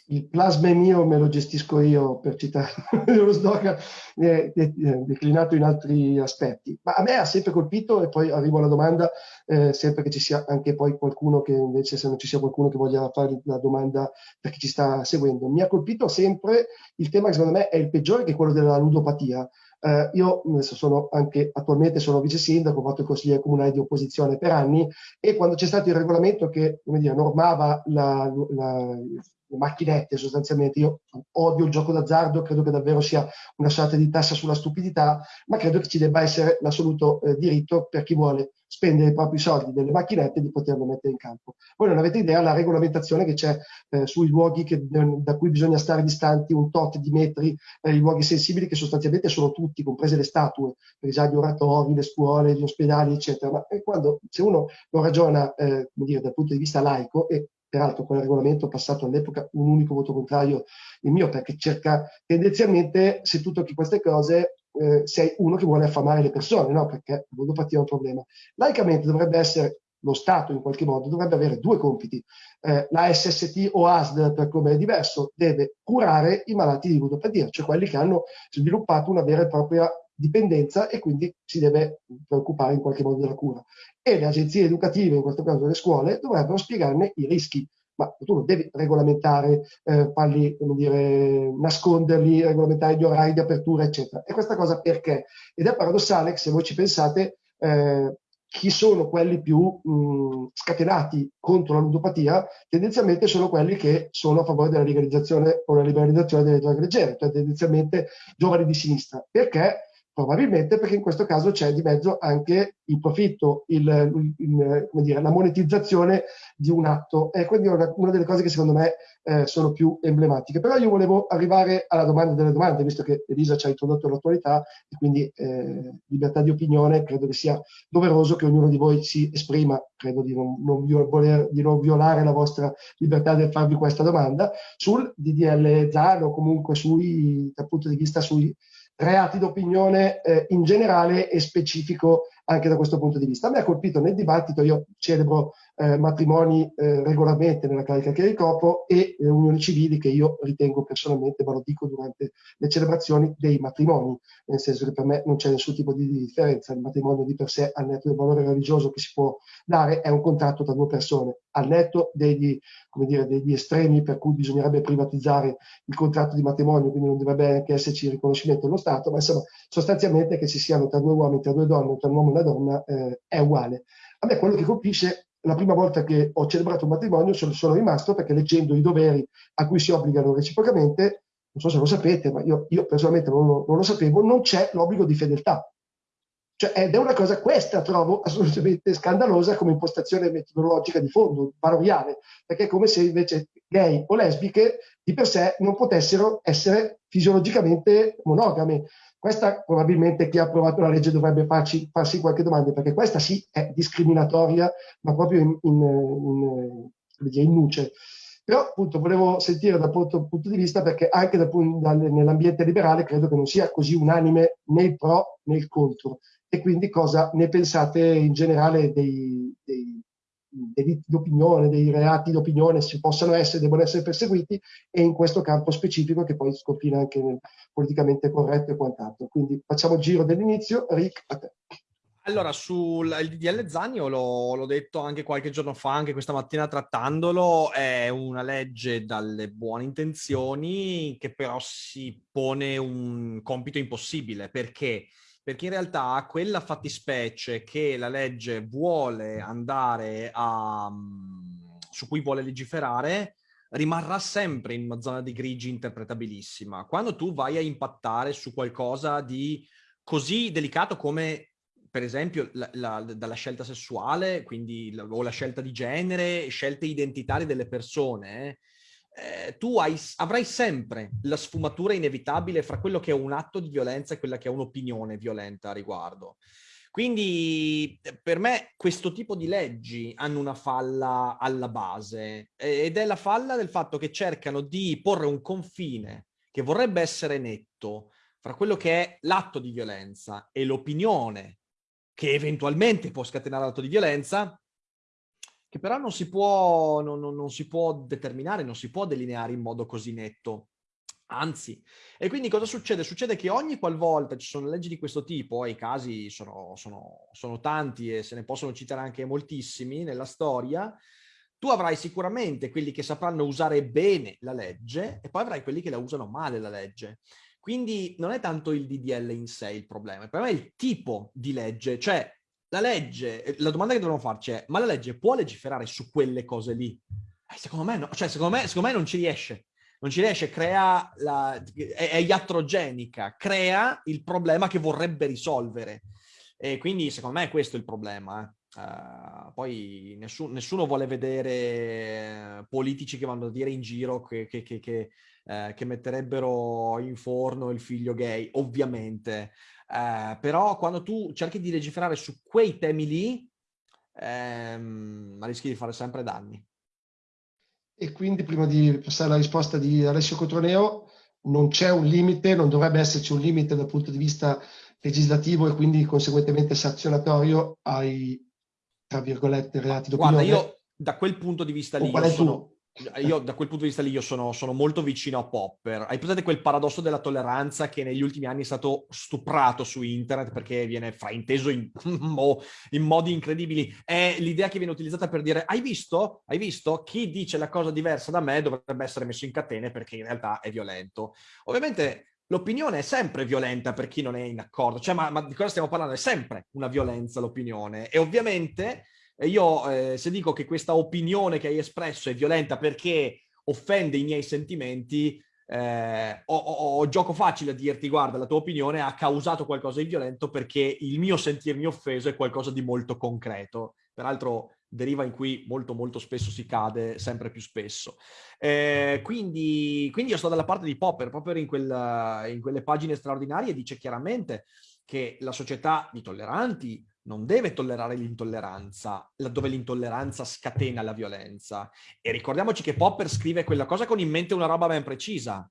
Speaker 1: il plasma è mio, me lo gestisco io, per citare lo slogan eh, declinato in altri aspetti. Ma a me ha sempre colpito, e poi arrivo alla domanda, eh, sempre che ci sia anche poi qualcuno che invece, se non ci sia qualcuno che voglia fare la domanda per chi ci sta seguendo, mi ha colpito sempre il tema che secondo me è il peggiore, che è quello della ludopatia. Eh, io sono anche attualmente sono vice sindaco, ho fatto il consigliere comunale di opposizione per anni e quando c'è stato il regolamento che come dire, normava la, la, le macchinette sostanzialmente. Io odio il gioco d'azzardo, credo che davvero sia una sorta di tassa sulla stupidità, ma credo che ci debba essere l'assoluto eh, diritto per chi vuole spendere i propri soldi delle macchinette di poterlo mettere in campo. Voi non avete idea della regolamentazione che c'è eh, sui luoghi che, da cui bisogna stare distanti un tot di metri, eh, i luoghi sensibili che sostanzialmente sono tutti, comprese le statue, per esempio oratori, le scuole, gli ospedali, eccetera. Ma eh, quando, se uno lo ragiona eh, dire, dal punto di vista laico, e peraltro quel regolamento passato all'epoca un unico voto contrario il mio, perché cerca tendenzialmente, se tu tocchi queste cose, eh, sei uno che vuole affamare le persone, no? Perché ludopatia è un problema. Laicamente dovrebbe essere lo Stato in qualche modo dovrebbe avere due compiti. Eh, la SST o ASD, per come è diverso, deve curare i malati di ludopatia, cioè quelli che hanno sviluppato una vera e propria dipendenza e quindi si deve preoccupare in qualche modo della cura. E le agenzie educative, in questo caso le scuole, dovrebbero spiegarne i rischi. Ma tu non devi regolamentare, eh, farli, come dire, nasconderli, regolamentare gli orari di apertura, eccetera. E questa cosa perché? Ed è paradossale che se voi ci pensate, eh, chi sono quelli più mh, scatenati contro la ludopatia, tendenzialmente sono quelli che sono a favore della legalizzazione o la liberalizzazione delle droghe leggere, cioè tendenzialmente giovani di sinistra. Perché? Probabilmente perché in questo caso c'è di mezzo anche il profitto, il, il, dire, la monetizzazione di un atto. E quindi è una, una delle cose che secondo me eh, sono più emblematiche. Però io volevo arrivare alla domanda delle domande, visto che Elisa ci ha introdotto l'attualità e quindi eh, libertà di opinione, credo che sia doveroso che ognuno di voi si esprima, credo di non, non voler, di non violare la vostra libertà di farvi questa domanda, sul DDL ZAN o comunque sui, dal punto di vista sui reati d'opinione eh, in generale e specifico anche da questo punto di vista. A me ha colpito nel dibattito, io celebro eh, matrimoni eh, regolarmente nella carica che ricopro e le unioni civili che io ritengo personalmente, ma lo dico durante le celebrazioni, dei matrimoni, nel senso che per me non c'è nessun tipo di differenza, il matrimonio di per sé, al netto del valore religioso che si può dare, è un contratto tra due persone, al netto degli, dire, degli estremi per cui bisognerebbe privatizzare il contratto di matrimonio, quindi non dovrebbe anche esserci riconoscimento dello Stato, ma insomma sostanzialmente che ci siano tra due uomini, tra due donne, tra un uomo e una donna, eh, è uguale. A me quello che colpisce la prima volta che ho celebrato un matrimonio sono, sono rimasto perché leggendo i doveri a cui si obbligano reciprocamente, non so se lo sapete, ma io, io personalmente non lo, non lo sapevo, non c'è l'obbligo di fedeltà. Cioè, ed è una cosa, questa trovo assolutamente scandalosa come impostazione metodologica di fondo, valoriale, perché è come se invece gay o lesbiche di per sé non potessero essere fisiologicamente monogame. Questa probabilmente chi ha approvato la legge dovrebbe farci, farsi qualche domanda, perché questa sì è discriminatoria, ma proprio in, in, in, in nuce. Però appunto volevo sentire dal punto, punto di vista, perché anche nell'ambiente liberale credo che non sia così unanime né il pro né il contro. E quindi cosa ne pensate in generale dei, dei delitti d'opinione, dei reati d'opinione si possano essere, devono essere perseguiti e in questo campo specifico che poi sconfina anche nel politicamente corretto e quant'altro. Quindi facciamo il giro dell'inizio. Rick, a te.
Speaker 3: Allora, sul DDL Zagno, l'ho detto anche qualche giorno fa, anche questa mattina trattandolo, è una legge dalle buone intenzioni che però si pone un compito impossibile. Perché? Perché in realtà quella fattispecie che la legge vuole andare a... Mm, su cui vuole legiferare rimarrà sempre in una zona di grigi interpretabilissima. Quando tu vai a impattare su qualcosa di così delicato come per esempio la, la, dalla scelta sessuale, quindi o la scelta di genere, scelte identitarie delle persone, eh, tu hai, avrai sempre la sfumatura inevitabile fra quello che è un atto di violenza e quella che è un'opinione violenta a riguardo. Quindi eh, per me questo tipo di leggi hanno una falla alla base ed è la falla del fatto che cercano di porre un confine che vorrebbe essere netto fra quello che è l'atto di violenza e l'opinione che eventualmente può scatenare l'atto di violenza che però non si, può, non, non, non si può determinare, non si può delineare in modo così netto. Anzi, e quindi cosa succede? Succede che ogni qualvolta ci sono leggi di questo tipo, e i casi sono, sono, sono tanti e se ne possono citare anche moltissimi nella storia, tu avrai sicuramente quelli che sapranno usare bene la legge e poi avrai quelli che la usano male la legge. Quindi non è tanto il DDL in sé il problema, il problema è il tipo di legge, cioè la legge, eh, la domanda che dovremmo farci è, ma la legge può legiferare su quelle cose lì? Eh, secondo me no, cioè secondo me, secondo me non ci riesce. Non ci riesce, crea la, è, è iatrogenica, crea il problema che vorrebbe risolvere. E quindi secondo me è questo il problema. Eh. Uh, poi nessuno, nessuno, vuole vedere politici che vanno a dire in giro che, che, che, che, uh, che metterebbero in forno il figlio gay, ovviamente. Eh, però quando tu cerchi di legiferare su quei temi lì, ehm, rischi di fare sempre danni.
Speaker 1: E quindi prima di passare alla risposta di Alessio Cotroneo, non c'è un limite, non dovrebbe esserci un limite dal punto di vista legislativo e quindi conseguentemente sanzionatorio ai tra virgolette, reati
Speaker 3: d'opinione.
Speaker 1: Guarda,
Speaker 3: io da quel punto di vista lì... Io sono, io da quel punto di vista lì io sono, sono, molto vicino a Popper. Hai presente quel paradosso della tolleranza che negli ultimi anni è stato stuprato su internet perché viene frainteso in, in modi incredibili? È l'idea che viene utilizzata per dire hai visto? Hai visto? Chi dice la cosa diversa da me dovrebbe essere messo in catene perché in realtà è violento. Ovviamente l'opinione è sempre violenta per chi non è in accordo. Cioè, ma, ma di cosa stiamo parlando? È sempre una violenza l'opinione. E ovviamente io eh, se dico che questa opinione che hai espresso è violenta perché offende i miei sentimenti, eh, ho, ho, ho, gioco facile a dirti guarda la tua opinione ha causato qualcosa di violento perché il mio sentirmi offeso è qualcosa di molto concreto. Peraltro deriva in cui molto molto spesso si cade, sempre più spesso. Eh, quindi, quindi io sto dalla parte di Popper, Popper in, quel, in quelle pagine straordinarie dice chiaramente che la società di tolleranti non deve tollerare l'intolleranza, laddove l'intolleranza scatena la violenza. E ricordiamoci che Popper scrive quella cosa con in mente una roba ben precisa,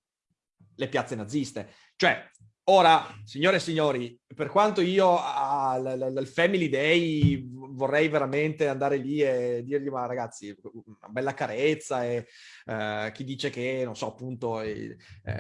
Speaker 3: le piazze naziste. Cioè, ora, signore e signori, per quanto io al Family Day vorrei veramente andare lì e dirgli ma ragazzi una bella carezza e eh, chi dice che non so appunto eh,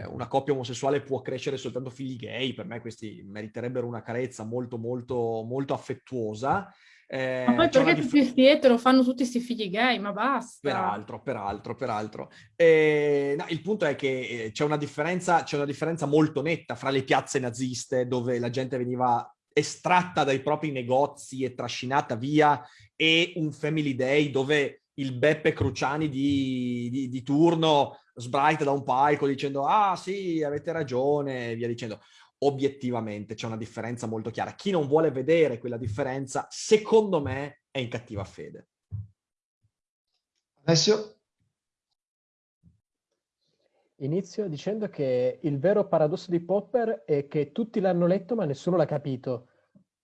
Speaker 3: una coppia omosessuale può crescere soltanto figli gay per me questi meriterebbero una carezza molto molto molto affettuosa
Speaker 2: eh, ma poi perché tutti questi etero fanno tutti questi figli gay? Ma basta.
Speaker 3: Peraltro, peraltro, peraltro. Eh, no, il punto è che eh, c'è una, differenza, c'è una differenza molto netta fra le piazze naziste dove la gente veniva estratta dai propri negozi e trascinata via e un Family Day dove il Beppe Cruciani di, di, di turno sbraita da un palco dicendo ah sì avete ragione e via dicendo obiettivamente c'è una differenza molto chiara chi non vuole vedere quella differenza secondo me è in cattiva fede
Speaker 1: Alessio
Speaker 4: Inizio dicendo che il vero paradosso di Popper è che tutti l'hanno letto ma nessuno l'ha capito.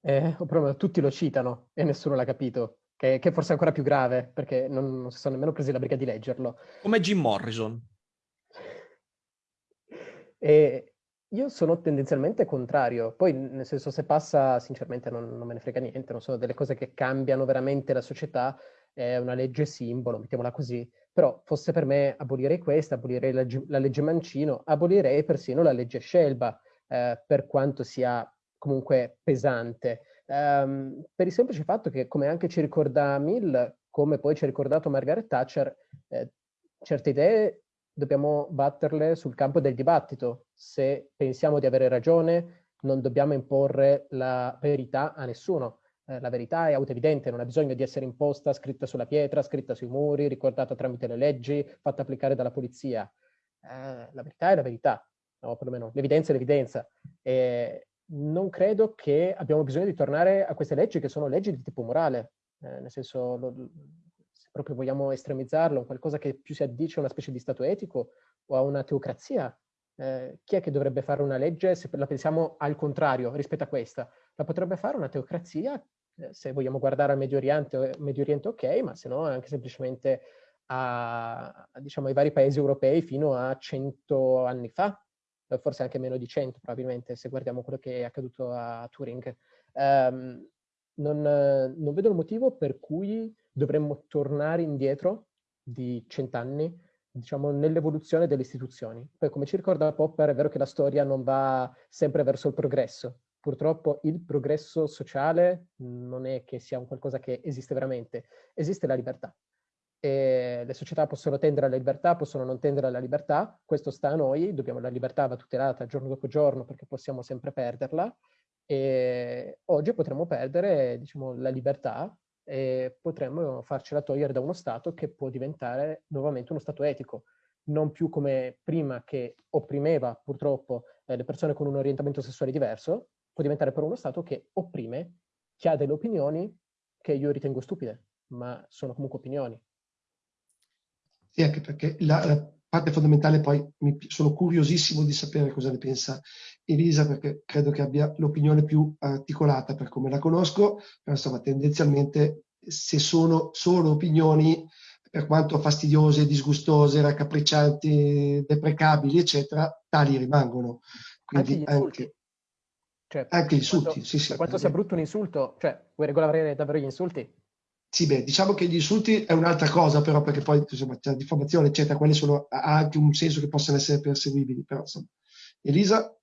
Speaker 4: Eh, o proprio tutti lo citano e nessuno l'ha capito, che, che forse è ancora più grave perché non, non si sono nemmeno presi la briga di leggerlo.
Speaker 3: Come Jim Morrison.
Speaker 4: E io sono tendenzialmente contrario, poi nel senso se passa sinceramente non, non me ne frega niente, non sono delle cose che cambiano veramente la società, è una legge simbolo, mettiamola così, però fosse per me abolirei questa, abolirei la, la legge Mancino, abolirei persino la legge Scelba, eh, per quanto sia comunque pesante, um, per il semplice fatto che, come anche ci ricorda Mill, come poi ci ha ricordato Margaret Thatcher, eh, certe idee dobbiamo batterle sul campo del dibattito. Se pensiamo di avere ragione, non dobbiamo imporre la verità a nessuno. Eh, la verità è autoevidente, non ha bisogno di essere imposta, scritta sulla pietra, scritta sui muri, ricordata tramite le leggi, fatta applicare dalla polizia. Eh, la verità è la verità, o perlomeno l'evidenza è l'evidenza. E non credo che abbiamo bisogno di tornare a queste leggi che sono leggi di tipo morale, eh, nel senso, lo, proprio vogliamo estremizzarlo, qualcosa che più si addice a una specie di stato etico o a una teocrazia. Eh, chi è che dovrebbe fare una legge se la pensiamo al contrario rispetto a questa? La potrebbe fare una teocrazia eh, se vogliamo guardare al Medio Oriente, Medio Oriente ok, ma se no anche semplicemente a, diciamo, ai vari paesi europei fino a cento anni fa, forse anche meno di cento probabilmente, se guardiamo quello che è accaduto a Turing. Um, non, non, vedo il motivo per cui dovremmo tornare indietro di cent'anni, diciamo, nell'evoluzione delle istituzioni. Poi, come ci ricorda Popper, è vero che la storia non va sempre verso il progresso, purtroppo il progresso sociale non è che sia un qualcosa che esiste veramente, esiste la libertà. E le società possono tendere alla libertà, possono non tendere alla libertà, questo sta a noi, dobbiamo, la libertà va tutelata giorno dopo giorno perché possiamo sempre perderla e oggi potremmo perdere diciamo, la libertà e potremmo farcela togliere da uno Stato che può diventare nuovamente uno Stato etico, non più come prima che opprimeva purtroppo eh, le persone con un orientamento sessuale diverso, può diventare però uno Stato che opprime chi ha delle opinioni che io ritengo stupide, ma sono comunque opinioni.
Speaker 1: Sì, anche perché la, la parte fondamentale poi mi, sono curiosissimo di sapere cosa ne pensa Elisa, perché credo che abbia l'opinione più articolata per come la conosco, però insomma tendenzialmente se sono solo opinioni, per quanto fastidiose, disgustose, raccapriccianti, deprecabili, eccetera, tali rimangono. Quindi
Speaker 4: anche, anche
Speaker 1: cioè, Anche insulti, quanto, sì, sì.
Speaker 4: Per quanto sia brutto un insulto, cioè, vuoi regolare davvero gli insulti?
Speaker 1: Sì, beh, diciamo che gli insulti è un'altra cosa, però, perché poi, insomma, c'è la diffamazione, eccetera, quelli sono, ha anche un senso che possano essere perseguibili, però, insomma. Elisa?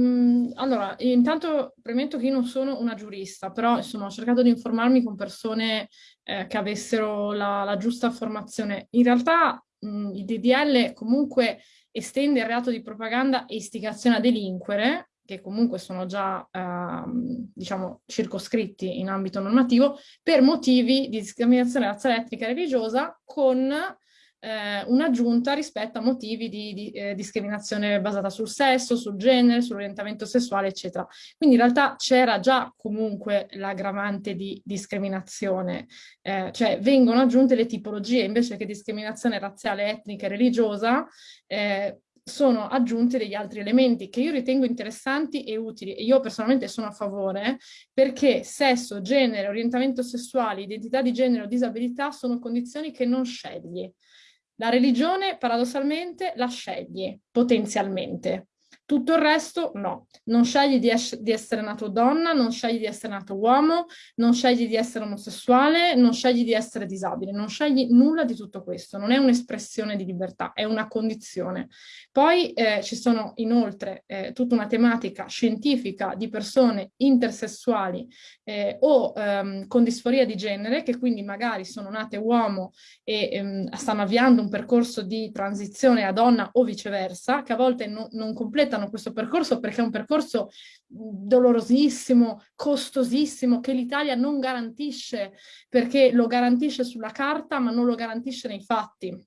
Speaker 2: Mm, allora, intanto premetto che io non sono una giurista, però, insomma, ho cercato di informarmi con persone eh, che avessero la, la, giusta formazione. In realtà, mh, mm, il DDL comunque estende il reato di propaganda e istigazione a delinquere, che comunque sono già, ehm, diciamo, circoscritti in ambito normativo, per motivi di discriminazione razziale, etnica e religiosa, con eh, un'aggiunta rispetto a motivi di, di eh, discriminazione basata sul sesso, sul genere, sull'orientamento sessuale, eccetera. Quindi in realtà c'era già comunque l'aggravante di discriminazione, eh, cioè vengono aggiunte le tipologie invece che discriminazione razziale, etnica e religiosa, eh, sono aggiunti degli altri elementi che io ritengo interessanti e utili e io personalmente sono a favore perché sesso, genere, orientamento sessuale, identità di genere o disabilità sono condizioni che non scegli. La religione paradossalmente la scegli potenzialmente. Tutto il resto no, non scegli di, di, essere nato donna, non scegli di essere nato uomo, non scegli di essere omosessuale, non scegli di essere disabile, non scegli nulla di tutto questo, non è un'espressione di libertà, è una condizione. Poi eh, ci sono inoltre eh, tutta una tematica scientifica di persone intersessuali eh, o ehm, con disforia di genere che quindi magari sono nate uomo e ehm, stanno avviando un percorso di transizione a donna o viceversa, che a volte no, non completano completano questo percorso perché è un percorso dolorosissimo, costosissimo, che l'Italia non garantisce perché lo garantisce sulla carta ma non lo garantisce nei fatti.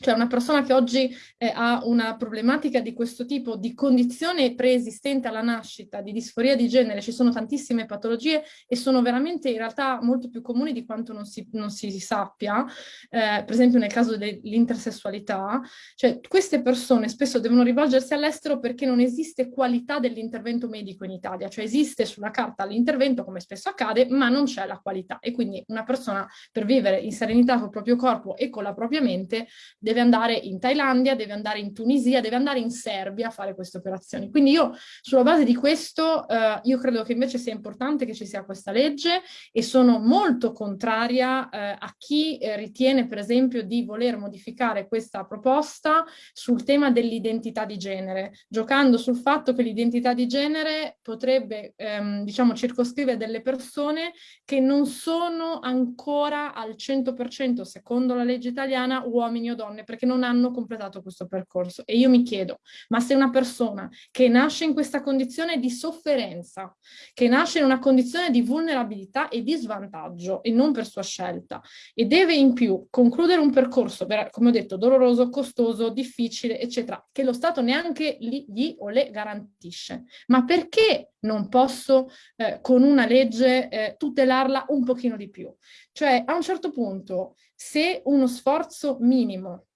Speaker 2: Cioè una persona che oggi eh, ha una problematica di questo tipo, di condizione preesistente alla nascita, di disforia di genere, ci sono tantissime patologie e sono veramente in realtà molto più comuni di quanto non si, non si sappia, eh, per esempio nel caso dell'intersessualità, cioè queste persone spesso devono rivolgersi all'estero perché non esiste qualità dell'intervento medico in Italia, cioè esiste sulla carta l'intervento come spesso accade, ma non c'è la qualità. E quindi una persona per vivere in serenità col proprio corpo e con la propria mente deve andare in Thailandia, deve andare in Tunisia, deve andare in Serbia a fare queste operazioni. Quindi io sulla base di questo eh, io credo che invece sia importante che ci sia questa legge e sono molto contraria eh, a chi eh, ritiene per esempio di voler modificare questa proposta sul tema dell'identità di genere, giocando sul fatto che l'identità di genere potrebbe ehm, diciamo circoscrivere delle persone che non sono ancora al 100% secondo la legge italiana uomini o donne donne perché non hanno completato questo percorso. E io mi chiedo, ma se una persona che nasce in questa condizione di sofferenza, che nasce in una condizione di vulnerabilità e di svantaggio e non per sua scelta, e deve in più concludere un percorso, come ho detto, doloroso, costoso, difficile, eccetera, che lo Stato neanche gli o le garantisce. Ma perché non posso eh, con una legge eh, tutelarla un pochino di più? Cioè, a un certo punto, se uno sforzo minimo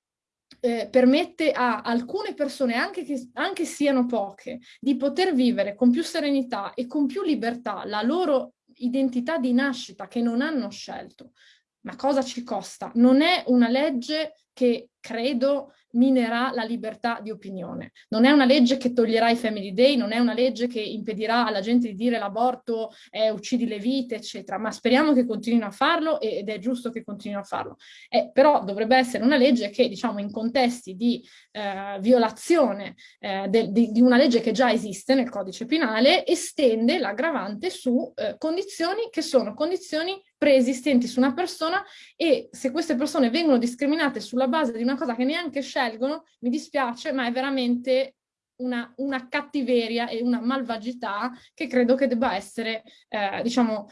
Speaker 2: eh, permette a alcune persone, anche che anche siano poche, di poter vivere con più serenità e con più libertà la loro identità di nascita che non hanno scelto. Ma cosa ci costa? Non è una legge che credo minerà la libertà di opinione. Non è una legge che toglierà i family day, non è una legge che impedirà alla gente di dire l'aborto è uccidi le vite, eccetera, ma speriamo che continuino a farlo ed è giusto che continuino a farlo. Eh, però dovrebbe essere una legge che, diciamo, in contesti di eh, violazione eh, de, di, di, una legge che già esiste nel codice penale, estende l'aggravante su eh, condizioni che sono condizioni preesistenti su una persona e se queste persone vengono discriminate sulla base di una cosa che neanche scelgono, mi dispiace, ma è veramente una, una cattiveria e una malvagità che credo che debba essere, eh, diciamo,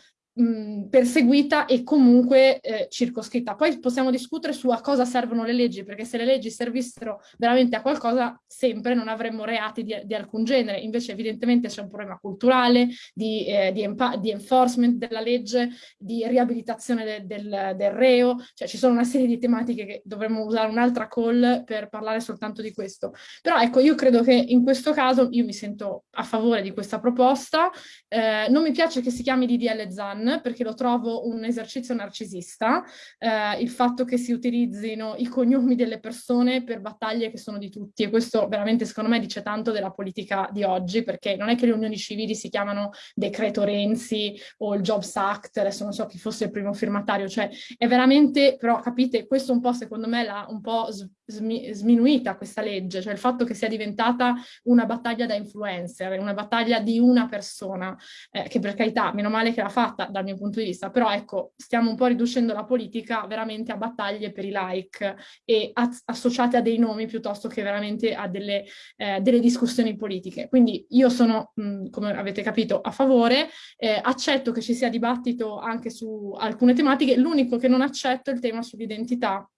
Speaker 2: perseguita e comunque eh, circoscritta. Poi possiamo discutere su a cosa servono le leggi, perché se le leggi servissero veramente a qualcosa, sempre non avremmo reati di, di alcun genere. Invece evidentemente c'è un problema culturale, di, eh, di, di, enforcement della legge, di riabilitazione de, del, del, reo, cioè ci sono una serie di tematiche che dovremmo usare un'altra call per parlare soltanto di questo. Però ecco, io credo che in questo caso io mi sento a favore di questa proposta, eh, non mi piace che si chiami DDL Zan, fan perché lo trovo un esercizio narcisista, eh, il fatto che si utilizzino i cognomi delle persone per battaglie che sono di tutti e questo veramente secondo me dice tanto della politica di oggi perché non è che le unioni civili si chiamano decreto Renzi o il Jobs Act, adesso non so chi fosse il primo firmatario, cioè è veramente, però capite, questo un po' secondo me l'ha un po' sminuita questa legge, cioè il fatto che sia diventata una battaglia da influencer, una battaglia di una persona, eh, che per carità, meno male che l'ha fatta dal mio punto di vista, però ecco, stiamo un po' riducendo la politica veramente a battaglie per i like e associate a dei nomi piuttosto che veramente a delle, eh, delle discussioni politiche. Quindi io sono, mh, come avete capito, a favore, eh, accetto che ci sia dibattito anche su alcune tematiche, l'unico che non accetto è il tema sull'identità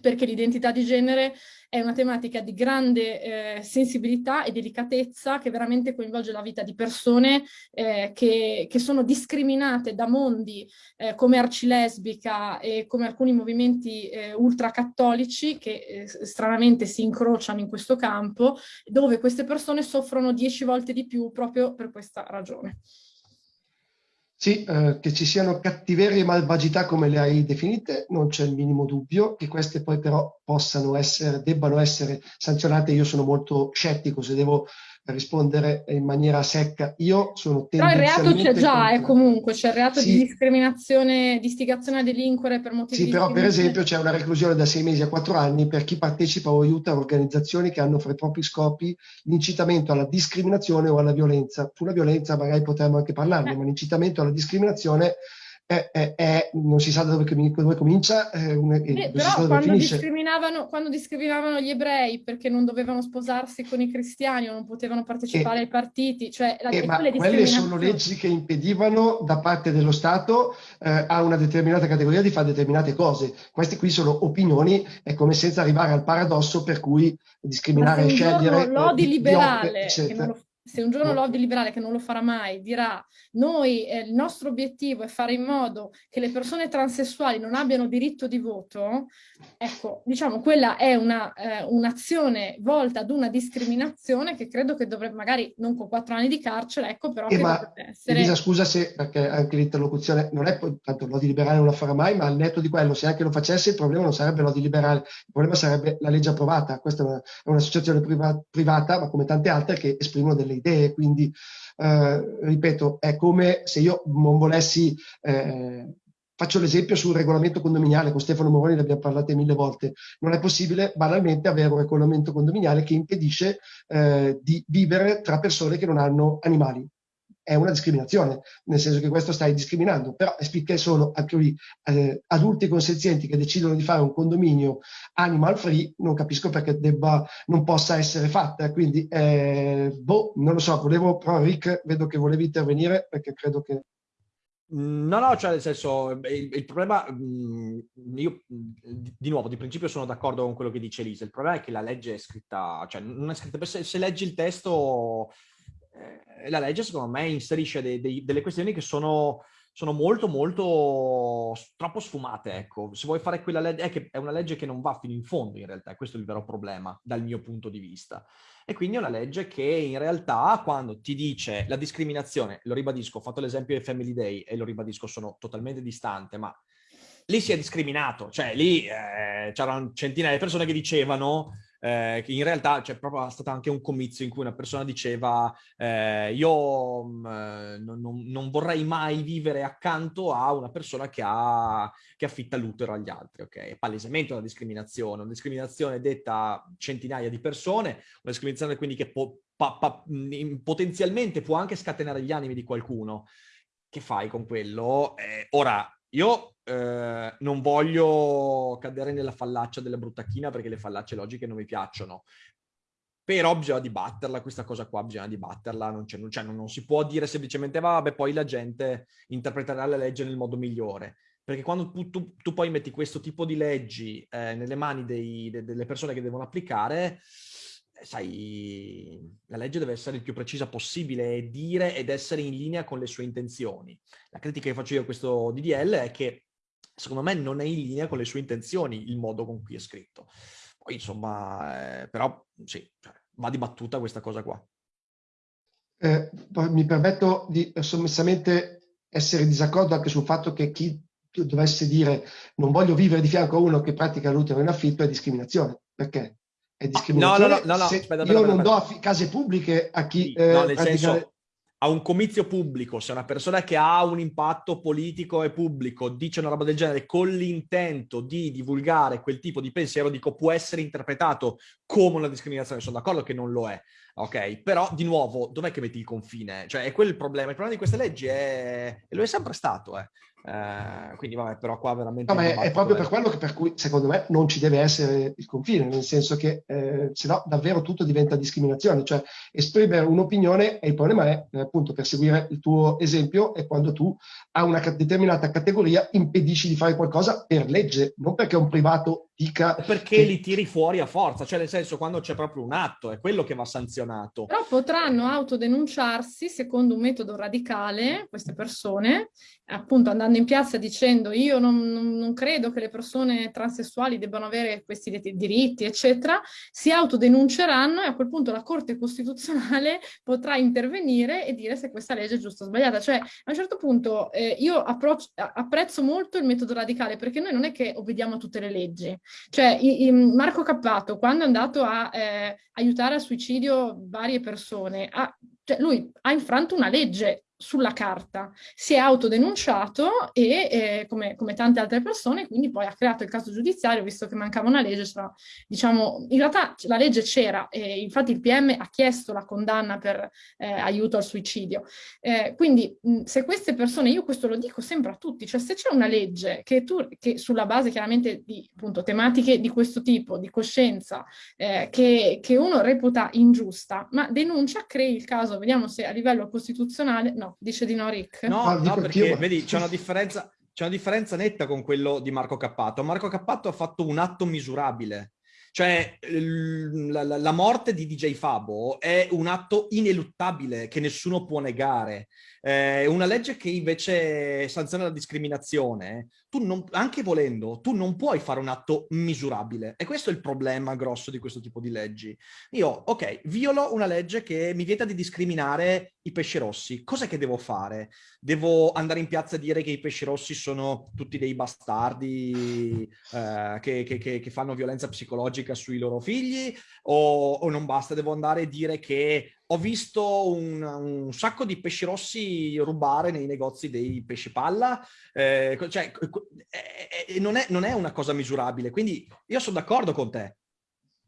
Speaker 2: perché l'identità di genere è una tematica di grande eh, sensibilità e delicatezza che veramente coinvolge la vita di persone eh, che, che, sono discriminate da mondi eh, come Arcilesbica e come alcuni movimenti eh, ultracattolici che eh, stranamente si incrociano in questo campo, dove queste persone soffrono dieci volte di più proprio per questa ragione.
Speaker 1: Sì, eh, che ci siano cattiverie e malvagità come le hai definite, non c'è il minimo dubbio, che queste poi però possano essere, debbano essere sanzionate. Io sono molto scettico se devo rispondere in maniera secca. Io sono
Speaker 2: Però il reato c'è già, eh, comunque, c'è il reato sì. di discriminazione, di istigazione a delinquere per motivi
Speaker 1: Sì, però per esempio c'è una reclusione da sei mesi a quattro anni per chi partecipa o aiuta organizzazioni che hanno fra i propri scopi l'incitamento alla discriminazione o alla violenza. Sulla violenza magari potremmo anche parlarne, eh. ma l'incitamento alla discriminazione è, è, è, non si sa da dove, dove comincia. Eh,
Speaker 2: una, eh, però quando discriminavano, quando discriminavano, gli ebrei perché non dovevano sposarsi con i cristiani o non potevano partecipare
Speaker 1: eh,
Speaker 2: ai partiti, cioè la,
Speaker 1: eh, ma quelle sono leggi che impedivano da parte dello Stato eh, a una determinata categoria di fare determinate cose. Queste qui sono opinioni, è come senza arrivare al paradosso per cui discriminare e scegliere.
Speaker 2: Lodi liberale, che non lo se un giorno l'Ovdi liberale, che non lo farà mai, dirà noi eh, il nostro obiettivo è fare in modo che le persone transessuali non abbiano diritto di voto, ecco, diciamo, quella è eh, un'azione un volta ad una discriminazione che credo che dovrebbe, magari non con quattro anni di carcere, ecco, però
Speaker 1: eh, che ma, essere... Elisa, scusa se, perché anche l'interlocuzione non è, tanto l'Odi liberale non lo farà mai, ma al netto di quello, se anche lo facesse, il problema non sarebbe l'Odi liberale, il problema sarebbe la legge approvata. Questa è un'associazione priva privata, ma come tante altre, che esprimono delle idee, quindi eh, ripeto, è come se io non volessi eh, Faccio l'esempio sul regolamento condominiale, con Stefano Moroni ne abbiamo parlato mille volte. Non è possibile banalmente avere un regolamento condominiale che impedisce eh, di vivere tra persone che non hanno animali è una discriminazione, nel senso che questo stai discriminando, però finché sono lì eh, adulti consenzienti che decidono di fare un condominio animal free, non capisco perché debba, non possa essere fatta, quindi eh, boh, non lo so, volevo, però Rick, vedo che volevi intervenire perché credo che...
Speaker 3: No, no, cioè nel senso, il, il problema, mm, io di nuovo, di principio sono d'accordo con quello che dice Lisa, il problema è che la legge è scritta, cioè non è scritta, se, se leggi il testo eh, la legge secondo me inserisce dei, dei, delle questioni che sono, sono, molto molto troppo sfumate, ecco. Se vuoi fare quella legge, è, che è una legge che non va fino in fondo in realtà, questo è il vero problema dal mio punto di vista. E quindi è una legge che in realtà quando ti dice la discriminazione, lo ribadisco, ho fatto l'esempio del Family Day e lo ribadisco, sono totalmente distante, ma lì si è discriminato, cioè lì eh, c'erano centinaia di persone che dicevano eh, in realtà c'è proprio stato anche un comizio in cui una persona diceva eh, io mh, mm, non, non, vorrei mai vivere accanto a una persona che, ha, che affitta l'utero agli altri, ok? Palesemente una discriminazione, una discriminazione detta a centinaia di persone, una discriminazione quindi che po- pa- pa- mm, potenzialmente può anche scatenare gli animi di qualcuno. Che fai con quello? Eh, ora, io eh, non voglio cadere nella fallaccia della bruttacchina perché le fallacce logiche non mi piacciono. Però bisogna dibatterla, questa cosa qua bisogna dibatterla, non, non, cioè, non, non si può dire semplicemente vabbè poi la gente interpreterà la legge nel modo migliore. Perché quando tu, tu, tu poi metti questo tipo di leggi eh, nelle mani dei, de, delle persone che devono applicare, sai, la legge deve essere il più precisa possibile e dire ed essere in linea con le sue intenzioni. La critica che faccio io a questo DDL è che secondo me non è in linea con le sue intenzioni il modo con cui è scritto. Poi insomma, eh, però sì, cioè, va dibattuta questa cosa qua.
Speaker 1: Eh, mi permetto di sommessamente essere disaccordo anche sul fatto che chi dovesse dire non voglio vivere di fianco a uno che pratica l'utero in affitto è discriminazione. Perché? È discriminazione. No, no, no, no, se aspetta, aspetta, io non do case pubbliche a chi... Sì,
Speaker 3: eh, no, nel senso, a un comizio pubblico, se una persona che ha un impatto politico e pubblico dice una roba del genere con l'intento di divulgare quel tipo di pensiero, dico può essere interpretato come una discriminazione, sono d'accordo che non lo è, ok? Però di nuovo, dov'è che metti il confine? Cioè è quello il problema, il problema di queste leggi è, e lo è sempre stato, eh. Uh, quindi vabbè, però qua veramente...
Speaker 1: No, ma è, è proprio per quello che per cui secondo me non ci deve essere il confine, nel senso che eh, se no davvero tutto diventa discriminazione, cioè esprimere un'opinione e il problema è eh, appunto per seguire il tuo esempio è quando tu a una determinata categoria impedisci di fare qualcosa per legge, non perché un privato dica...
Speaker 3: Perché che... li tiri fuori a forza, cioè nel senso quando c'è proprio un atto, è quello che va sanzionato.
Speaker 2: Però potranno autodenunciarsi secondo un metodo radicale, queste persone, appunto andando in piazza dicendo io non, non, non credo che le persone transessuali debbano avere questi diritti, eccetera, si autodenunceranno e a quel punto la Corte Costituzionale potrà intervenire e dire se questa legge è giusta o sbagliata. Cioè, a un certo punto eh, io apprezzo molto il metodo radicale perché noi non è che obbediamo a tutte le leggi, cioè, i, Marco Cappato, quando è andato a eh, aiutare al suicidio varie persone, ha, cioè lui ha infranto una legge sulla carta, si è autodenunciato e eh, come, come, tante altre persone, quindi poi ha creato il caso giudiziario, visto che mancava una legge, cioè, diciamo, in realtà la legge c'era e infatti il PM ha chiesto la condanna per eh, aiuto al suicidio. Eh, quindi se queste persone, io questo lo dico sempre a tutti, cioè se c'è una legge che tu, che sulla base chiaramente di appunto, tematiche di questo tipo, di coscienza, eh, che, che uno reputa ingiusta, ma denuncia, crei il caso, vediamo se a livello costituzionale, no, dice di no Rick?
Speaker 3: No, ah, no perché io... vedi, c'è una differenza... C'è una differenza netta con quello di Marco Cappato. Marco Cappato ha fatto un atto misurabile. Cioè, la, la, la, morte di DJ Fabo è un atto ineluttabile che nessuno può negare. Eh, una legge che invece sanziona la discriminazione, tu non, anche volendo, tu non puoi fare un atto misurabile. E questo è il problema grosso di questo tipo di leggi. Io, ok, violo una legge che mi vieta di discriminare i pesci rossi. Cos'è che devo fare? Devo andare in piazza e dire che i pesci rossi sono tutti dei bastardi eh, che, che, che, fanno violenza psicologica sui loro figli? O, o non basta? Devo andare a dire che ho visto un, un, sacco di pesci rossi rubare nei negozi dei pesci palla, eh, cioè eh, eh, non, è, non è una cosa misurabile, quindi io sono d'accordo con te,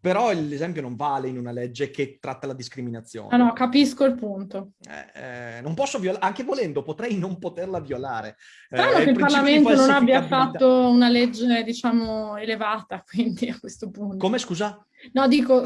Speaker 3: però l'esempio non vale in una legge che tratta la discriminazione.
Speaker 2: Ah no, capisco il punto.
Speaker 3: Eh, eh, non posso violare, anche volendo, potrei non poterla violare.
Speaker 2: Strano eh, che il Parlamento non abbia fatto una legge, diciamo, elevata, quindi a questo punto.
Speaker 3: Come, scusa?
Speaker 2: No, dico,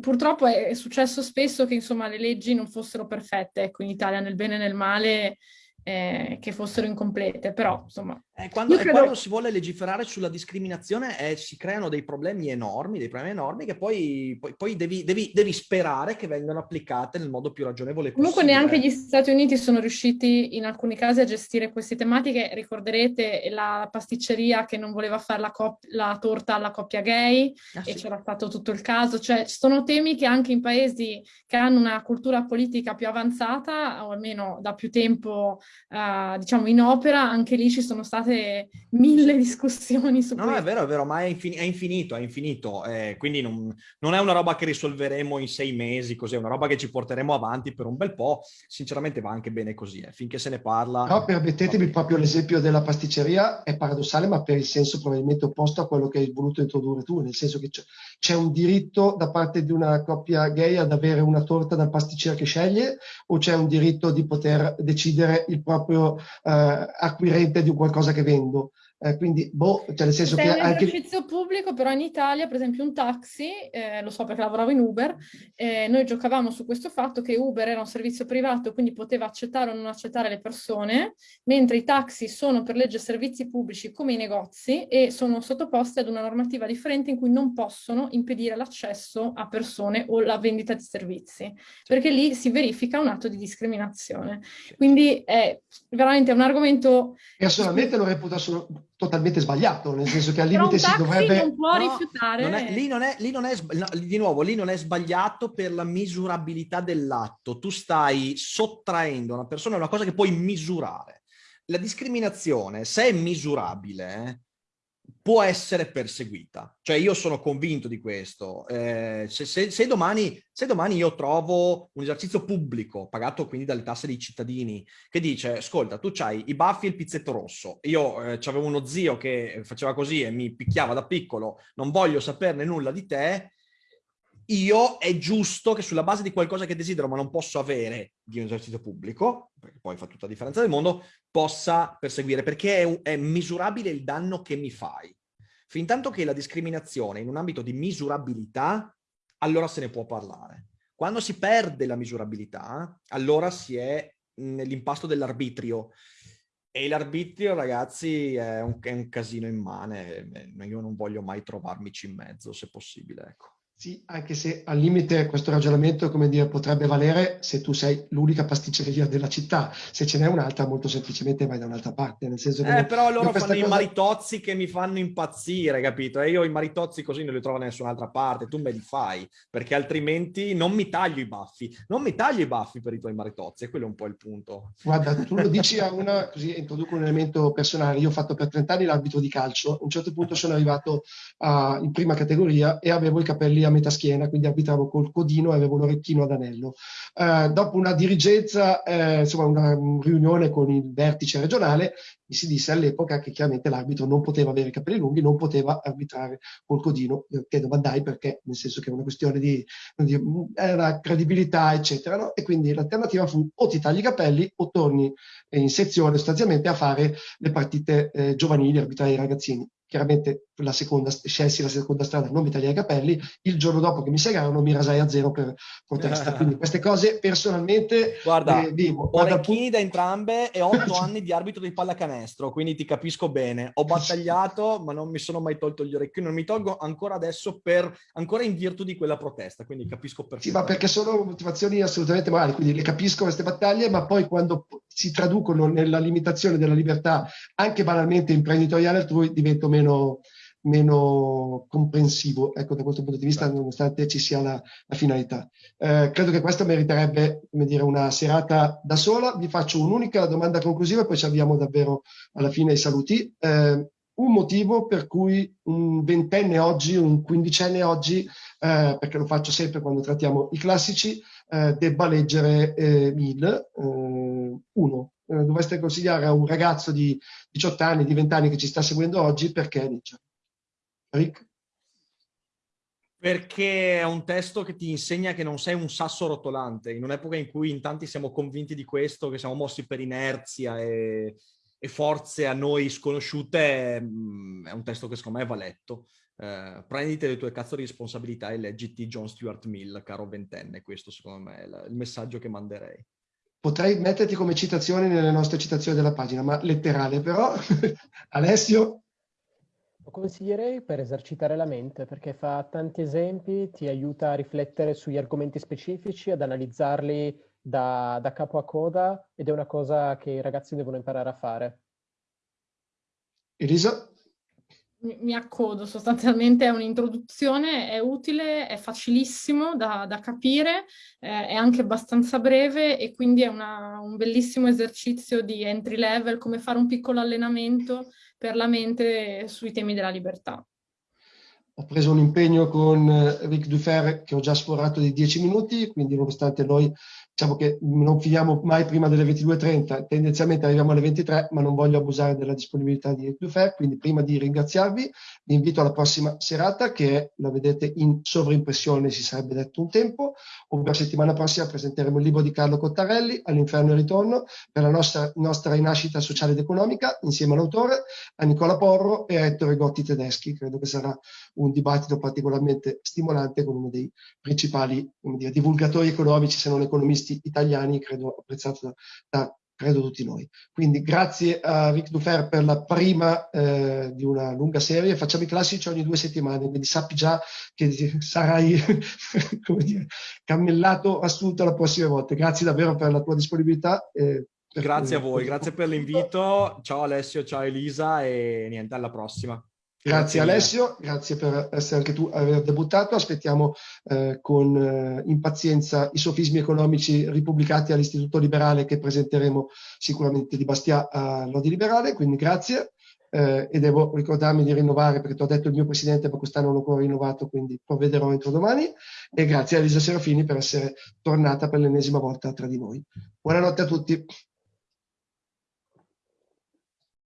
Speaker 2: purtroppo è successo spesso che insomma le leggi non fossero perfette, ecco, in Italia nel bene e nel male eh, che fossero incomplete, però insomma...
Speaker 3: Eh, quando, credo... quando, si vuole legiferare sulla discriminazione eh, si creano dei problemi enormi, dei problemi enormi che poi, poi, poi devi, devi, devi, sperare che vengano applicate nel modo più ragionevole
Speaker 2: Comunque possibile. neanche gli Stati Uniti sono riusciti in alcuni casi a gestire queste tematiche, ricorderete la pasticceria che non voleva fare la, la torta alla coppia gay ah, e sì. c'era stato tutto il caso, cioè sono temi che anche in paesi che hanno una cultura politica più avanzata o almeno da più tempo uh, diciamo in opera, anche lì ci sono state mille discussioni su
Speaker 3: no, questo. No, è vero, è vero, ma è, infin è infinito, è infinito, eh, quindi non, non, è una roba che risolveremo in sei mesi, così è una roba che ci porteremo avanti per un bel po', sinceramente va anche bene così, eh, finché se ne parla.
Speaker 1: No, permettetemi proprio l'esempio della pasticceria, è paradossale, ma per il senso probabilmente opposto a quello che hai voluto introdurre tu, nel senso che c'è un diritto da parte di una coppia gay ad avere una torta dal pasticcere che sceglie, o c'è un diritto di poter decidere il proprio eh, acquirente di qualcosa che vendo Eh, quindi, boh, cioè nel senso
Speaker 2: Se
Speaker 1: che...
Speaker 2: è un anche... esercizio pubblico, però in Italia, per esempio un taxi, eh, lo so perché lavoravo in Uber, eh, noi giocavamo su questo fatto che Uber era un servizio privato, quindi poteva accettare o non accettare le persone, mentre i taxi sono per legge servizi pubblici come i negozi e sono sottoposti ad una normativa differente in cui non possono impedire l'accesso a persone o la vendita di servizi, perché lì si verifica un atto di discriminazione. Quindi è veramente un argomento...
Speaker 1: Personalmente lo reputo assolutamente totalmente sbagliato, nel senso che al limite si dovrebbe...
Speaker 2: non può no, rifiutare...
Speaker 3: Non è, lì non è, lì non è no, di nuovo, lì non è sbagliato per la misurabilità dell'atto. Tu stai sottraendo a una persona una cosa che puoi misurare. la discriminazione, se è misurabile, può essere perseguita. Cioè io sono convinto di questo. Eh, se, se, se, domani, se, domani, io trovo un esercizio pubblico, pagato quindi dalle tasse dei cittadini, che dice, ascolta, tu c'hai i baffi e il pizzetto rosso. Io eh, avevo uno zio che faceva così e mi picchiava da piccolo, non voglio saperne nulla di te, io è giusto che sulla base di qualcosa che desidero ma non posso avere di un esercizio pubblico, perché poi fa tutta la differenza del mondo, possa perseguire, perché è, è misurabile il danno che mi fai. Fin tanto che la discriminazione in un ambito di misurabilità, allora se ne può parlare. Quando si perde la misurabilità, allora si è nell'impasto dell'arbitrio. E l'arbitrio, ragazzi, è un, è un casino immane. Io non voglio mai trovarmici in mezzo, se possibile, ecco.
Speaker 1: Sì, anche se al limite questo ragionamento, come dire, potrebbe valere se tu sei l'unica pasticceria della città. Se ce n'è un'altra, molto semplicemente vai da un'altra parte. Nel senso
Speaker 3: che eh, però loro fanno cosa... i maritozzi che mi fanno impazzire, capito? E io i maritozzi così non li trovo da nessun'altra parte. Tu me li fai, perché altrimenti non mi taglio i baffi. Non mi taglio i baffi per i tuoi maritozzi, e quello è un po' il punto.
Speaker 1: Guarda, tu lo dici a una, così introduco un elemento personale. Io ho fatto per 30 anni l'arbitro di calcio. A un certo punto sono arrivato uh, in prima categoria e avevo i capelli a metà schiena, quindi arbitravo col codino e avevo un orecchino ad anello. Eh, dopo una dirigenza, eh, insomma una, riunione con il vertice regionale, mi si disse all'epoca che chiaramente l'arbitro non poteva avere i capelli lunghi, non poteva arbitrare col codino. Io chiedo, ma dai, perché? Nel senso che è una questione di, di era credibilità, eccetera. No? E quindi l'alternativa fu o ti tagli i capelli o torni in sezione sostanzialmente a fare le partite eh, giovanili, arbitrare i ragazzini chiaramente la seconda, scelsi la seconda strada, non mi tagliai i capelli, il giorno dopo che mi segarono mi rasai a zero per protesta. Quindi queste cose personalmente
Speaker 3: Guarda, eh, vivo. Ho orecchini da entrambe e otto anni di arbitro di pallacanestro, quindi ti capisco bene. Ho battagliato, ma non mi sono mai tolto gli orecchini, non mi tolgo ancora adesso per, ancora in virtù di quella protesta, quindi capisco perfettamente.
Speaker 1: Sì, ma perché sono motivazioni assolutamente morali, quindi le capisco queste battaglie, ma poi quando si traducono nella limitazione della libertà anche banalmente imprenditoriale altrui divento meno, meno comprensivo, ecco, da questo punto di vista, nonostante ci sia la, la finalità. Eh, credo che questo meriterebbe, come dire, una serata da sola. Vi faccio un'unica domanda conclusiva e poi ci avviamo davvero alla fine ai saluti. Eh, un motivo per cui un ventenne oggi, un quindicenne oggi, eh, perché lo faccio sempre quando trattiamo i classici, eh, debba leggere eh, Mill, eh, uno. Eh, dovreste consigliare a un ragazzo di 18 anni, di 20 anni che ci sta seguendo oggi perché legge. Rick?
Speaker 3: Perché è un testo che ti insegna che non sei un sasso rotolante, in un'epoca in cui in tanti siamo convinti di questo, che siamo mossi per inerzia e, e forze a noi sconosciute, mm, è un testo che secondo me va letto. Eh, prenditi le tue cazzo di responsabilità e leggiti John Stuart Mill, caro ventenne. Questo secondo me è il messaggio che manderei.
Speaker 1: Potrei metterti come citazione nelle nostre citazioni della pagina, ma letterale però. Alessio?
Speaker 4: Lo consiglierei per esercitare la mente, perché fa tanti esempi, ti aiuta a riflettere sugli argomenti specifici, ad analizzarli da, da capo a coda, ed è una cosa che i ragazzi devono imparare a fare.
Speaker 1: Elisa?
Speaker 2: mi accodo, sostanzialmente è un'introduzione, è utile, è facilissimo da, da capire, eh, è anche abbastanza breve e quindi è una, un bellissimo esercizio di entry level, come fare un piccolo allenamento per la mente sui temi della libertà.
Speaker 1: Ho preso un impegno con eh, Ric Dufer che ho già sforato di 10 minuti, quindi nonostante noi diciamo che non finiamo mai prima delle 22.30, tendenzialmente arriviamo alle 23, ma non voglio abusare della disponibilità di Dufer, quindi prima di ringraziarvi vi invito alla prossima serata che la vedete in sovrimpressione, si sarebbe detto un tempo, ovvero settimana prossima presenteremo il libro di Carlo Cottarelli, All'inferno e ritorno, per la nostra, nostra rinascita sociale ed economica, insieme all'autore, a Nicola Porro e a Ettore Gotti Tedeschi. Credo che sarà un dibattito particolarmente stimolante con uno dei principali dire, divulgatori economici, se non economisti italiani, credo apprezzato da, da credo tutti noi. Quindi grazie a Ric Dufer per la prima eh, di una lunga serie, facciamo i classici ogni due settimane, quindi sappi già che sarai dire, cammellato, assunto la prossima volta. Grazie davvero per la tua disponibilità.
Speaker 3: Eh, grazie a voi, grazie per l'invito. Ciao Alessio, ciao Elisa e niente, alla prossima.
Speaker 1: Grazie, Alessio, grazie per essere anche tu aver debuttato. Aspettiamo eh, con eh, impazienza i sofismi economici ripubblicati all'Istituto Liberale che presenteremo sicuramente di Bastia a Lodi Liberale, quindi grazie. Eh, e devo ricordarmi di rinnovare perché ti ho detto il mio presidente ma quest'anno non l'ho ancora rinnovato quindi provvederò entro domani. E grazie a Elisa Serafini per essere tornata per l'ennesima volta tra di noi. Buonanotte a tutti